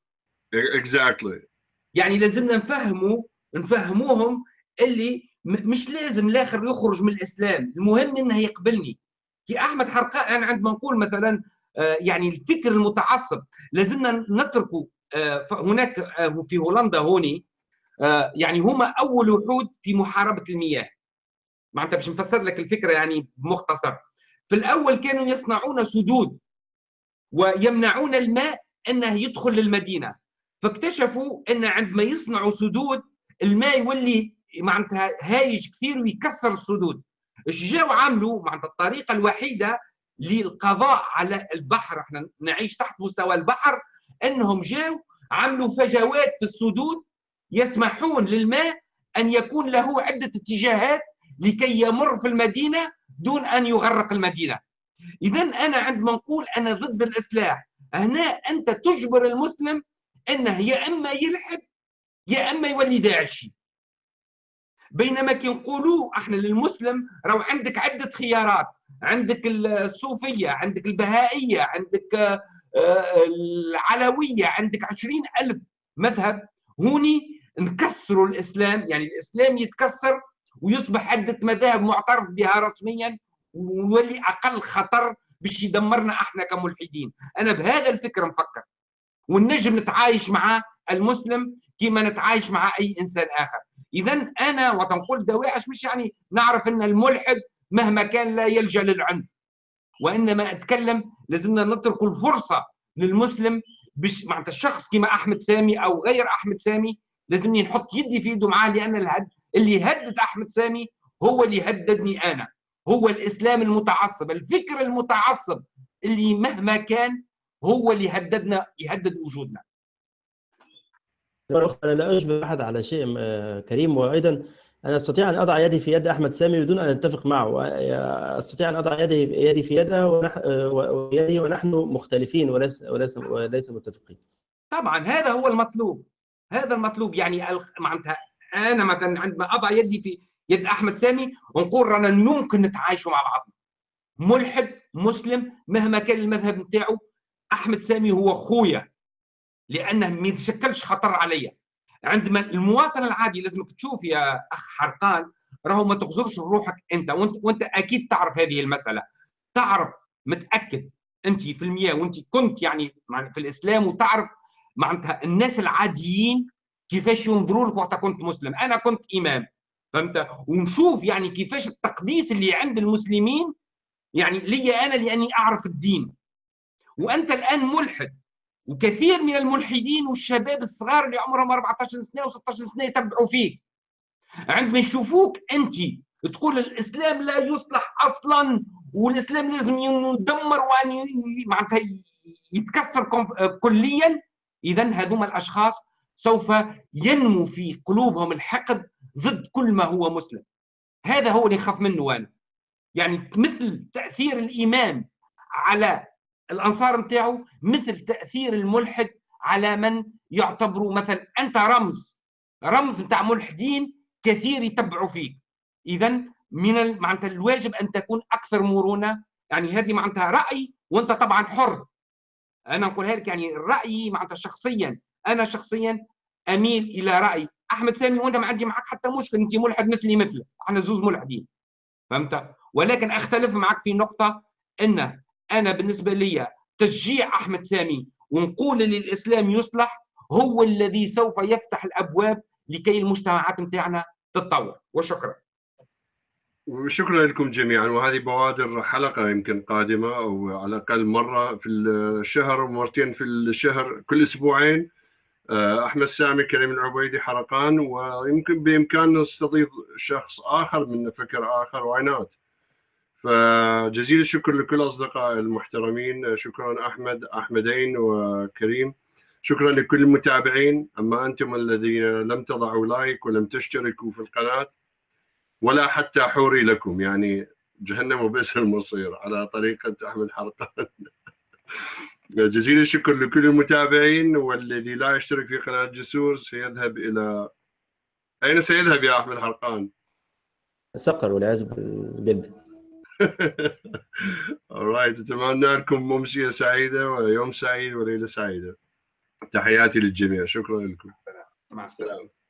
اكزاكتلي exactly. يعني لازمنا نفهموا نفهموهم اللي مش لازم الآخر يخرج من الإسلام. المهم انه يقبلني. كي أحمد حرقاء أنا عندما نقول مثلا آه، يعني الفكر المتعصب لازمنا نتركه. آه، هناك آه، في هولندا هوني يعني هما أول وحود في محاربة المياه. معناتها باش نفسر لك الفكرة يعني بمختصر. في الأول كانوا يصنعون سدود ويمنعون الماء إنه يدخل للمدينة. فاكتشفوا إن عندما يصنعوا سدود الماء يولي معناتها هايج كثير ويكسر السدود. إيش جاوا عملوا؟ معناتها الطريقة الوحيدة للقضاء على البحر. إحنا نعيش تحت مستوى البحر. انهم جاوا عملوا فجوات في السدود يسمحون للماء أن يكون له عدة اتجاهات لكي يمر في المدينة دون أن يغرق المدينة. اذا أنا عندما نقول أنا ضد الإصلاح. هنا أنت تجبر المسلم انه يا إما يلحد يا إما يولي داعشي. بينما كي نقولوا إحنا للمسلم راهو عندك عدة خيارات. عندك الصوفية عندك البهائية عندك آه، العلوية عندك عشرين ألف مذهب. هوني نكسروا الإسلام يعني الإسلام يتكسر ويصبح عدة مذاهب معترف بها رسميا ويولي أقل خطر باش يدمرنا إحنا كملحدين. أنا بهذا الفكر نفكر ونجم نتعايش مع المسلم كما نتعايش مع أي إنسان آخر. اذا أنا وتنقول دواعش مش يعني نعرف إن الملحد مهما كان لا يلجأ للعنف. وإنما أتكلم لازمنا نترك الفرصة للمسلم باش معناتها الشخص كما أحمد سامي أو غير أحمد سامي لازمني نحط يدي في يده معاه لأن الهد اللي يهدد أحمد سامي هو اللي يهددني أنا. هو الإسلام المتعصب الفكر المتعصب اللي مهما كان هو اللي يهددنا يهدد وجودنا. أنا لا اشبه أحد على شيء كريم. وأيضا أنا أستطيع أن أضع يدي في يد أحمد سامي بدون أن أتفق معه. أستطيع أن أضع يدي يدي في يده ويده ونحن مختلفين وليس وليس وليس متفقين. طبعا هذا هو المطلوب. هذا المطلوب يعني معناتها أنا مثلا عندما أضع يدي في يد أحمد سامي ونقول رانا ممكن نتعايشوا مع بعض. ملحد مسلم مهما كان المذهب نتاعو أحمد سامي هو خويا. لأنه ما يتشكلش خطر عليا. عندما المواطن العادي لازمك تشوف يا أخ حرقان راهو ما تغزرش روحك أنت وانت وأنت أكيد تعرف هذه المسألة. تعرف متأكد أنت في المياه وأنت كنت يعني في الإسلام وتعرف معناتها الناس العاديين كيفاش ينظروا لك وقت كنت مسلم. أنا كنت إمام فهمت؟ ونشوف يعني كيفاش التقديس اللي عند المسلمين يعني لي أنا لأني أعرف الدين. وأنت الآن ملحد. وكثير من الملحدين والشباب الصغار اللي عمرهم 14 سنة و16 سنة يتبعوا فيك. عندما يشوفوك أنت تقول الإسلام لا يصلح أصلا والإسلام لازم يدمر وأن معناتها يتكسر كليا. اذا هذوما الأشخاص سوف ينمو في قلوبهم الحقد ضد كل ما هو مسلم. هذا هو اللي نخاف منه أنا. يعني مثل تأثير الإيمان على الأنصار نتاعو مثل تأثير الملحد على من يعتبروا مثلا أنت رمز رمز نتاع ملحدين كثير يتبعوا فيك. اذا من معناتها الواجب أن تكون أكثر مرونة يعني هذه معناتها رأي وأنت طبعا حر. أنا نقولها لك يعني رأيي معناتها شخصيا. أنا شخصيا أميل إلى رأي. أحمد سامي وأنت ما عندي معك حتى مشكل أنت ملحد مثلي مثلك. إحنا زوز ملحدين. فهمت؟ ولكن أختلف معك في نقطة إن أنا بالنسبة لي تشجيع أحمد سامي ونقول للاسلام يصلح هو الذي سوف يفتح الأبواب لكي المجتمعات نتاعنا تتطور. وشكرا. وشكرا لكم جميعا. وهذه بوادر حلقة يمكن قادمة أو على الأقل مرة في الشهر ومرتين في الشهر كل أسبوعين. آه، أحمد سامي كريم العبيدي حرقان ويمكن بإمكاننا نستضيف شخص آخر من فكر آخر واينات فجزيل الشكر لكل أصدقاء المحترمين. شكرا أحمد أحمدين وكريم. شكرا لكل المتابعين. أما أنتم الذين لم تضعوا لايك ولم تشتركوا في القناة ولا حتى حوري لكم. يعني جهنم وبئس المصير على طريقه احمد حرقان. جزيل الشكر لكل المتابعين والذي لا يشترك في قناة جسور سيذهب إلى أين سيذهب يا أحمد حرقان؟ سقر والعياذ بالجلد alright أتمنى لكم امسيه سعيدة ويوم سعيد وليله سعيدة. تحياتي للجميع. شكرا لكم. مع السلامة.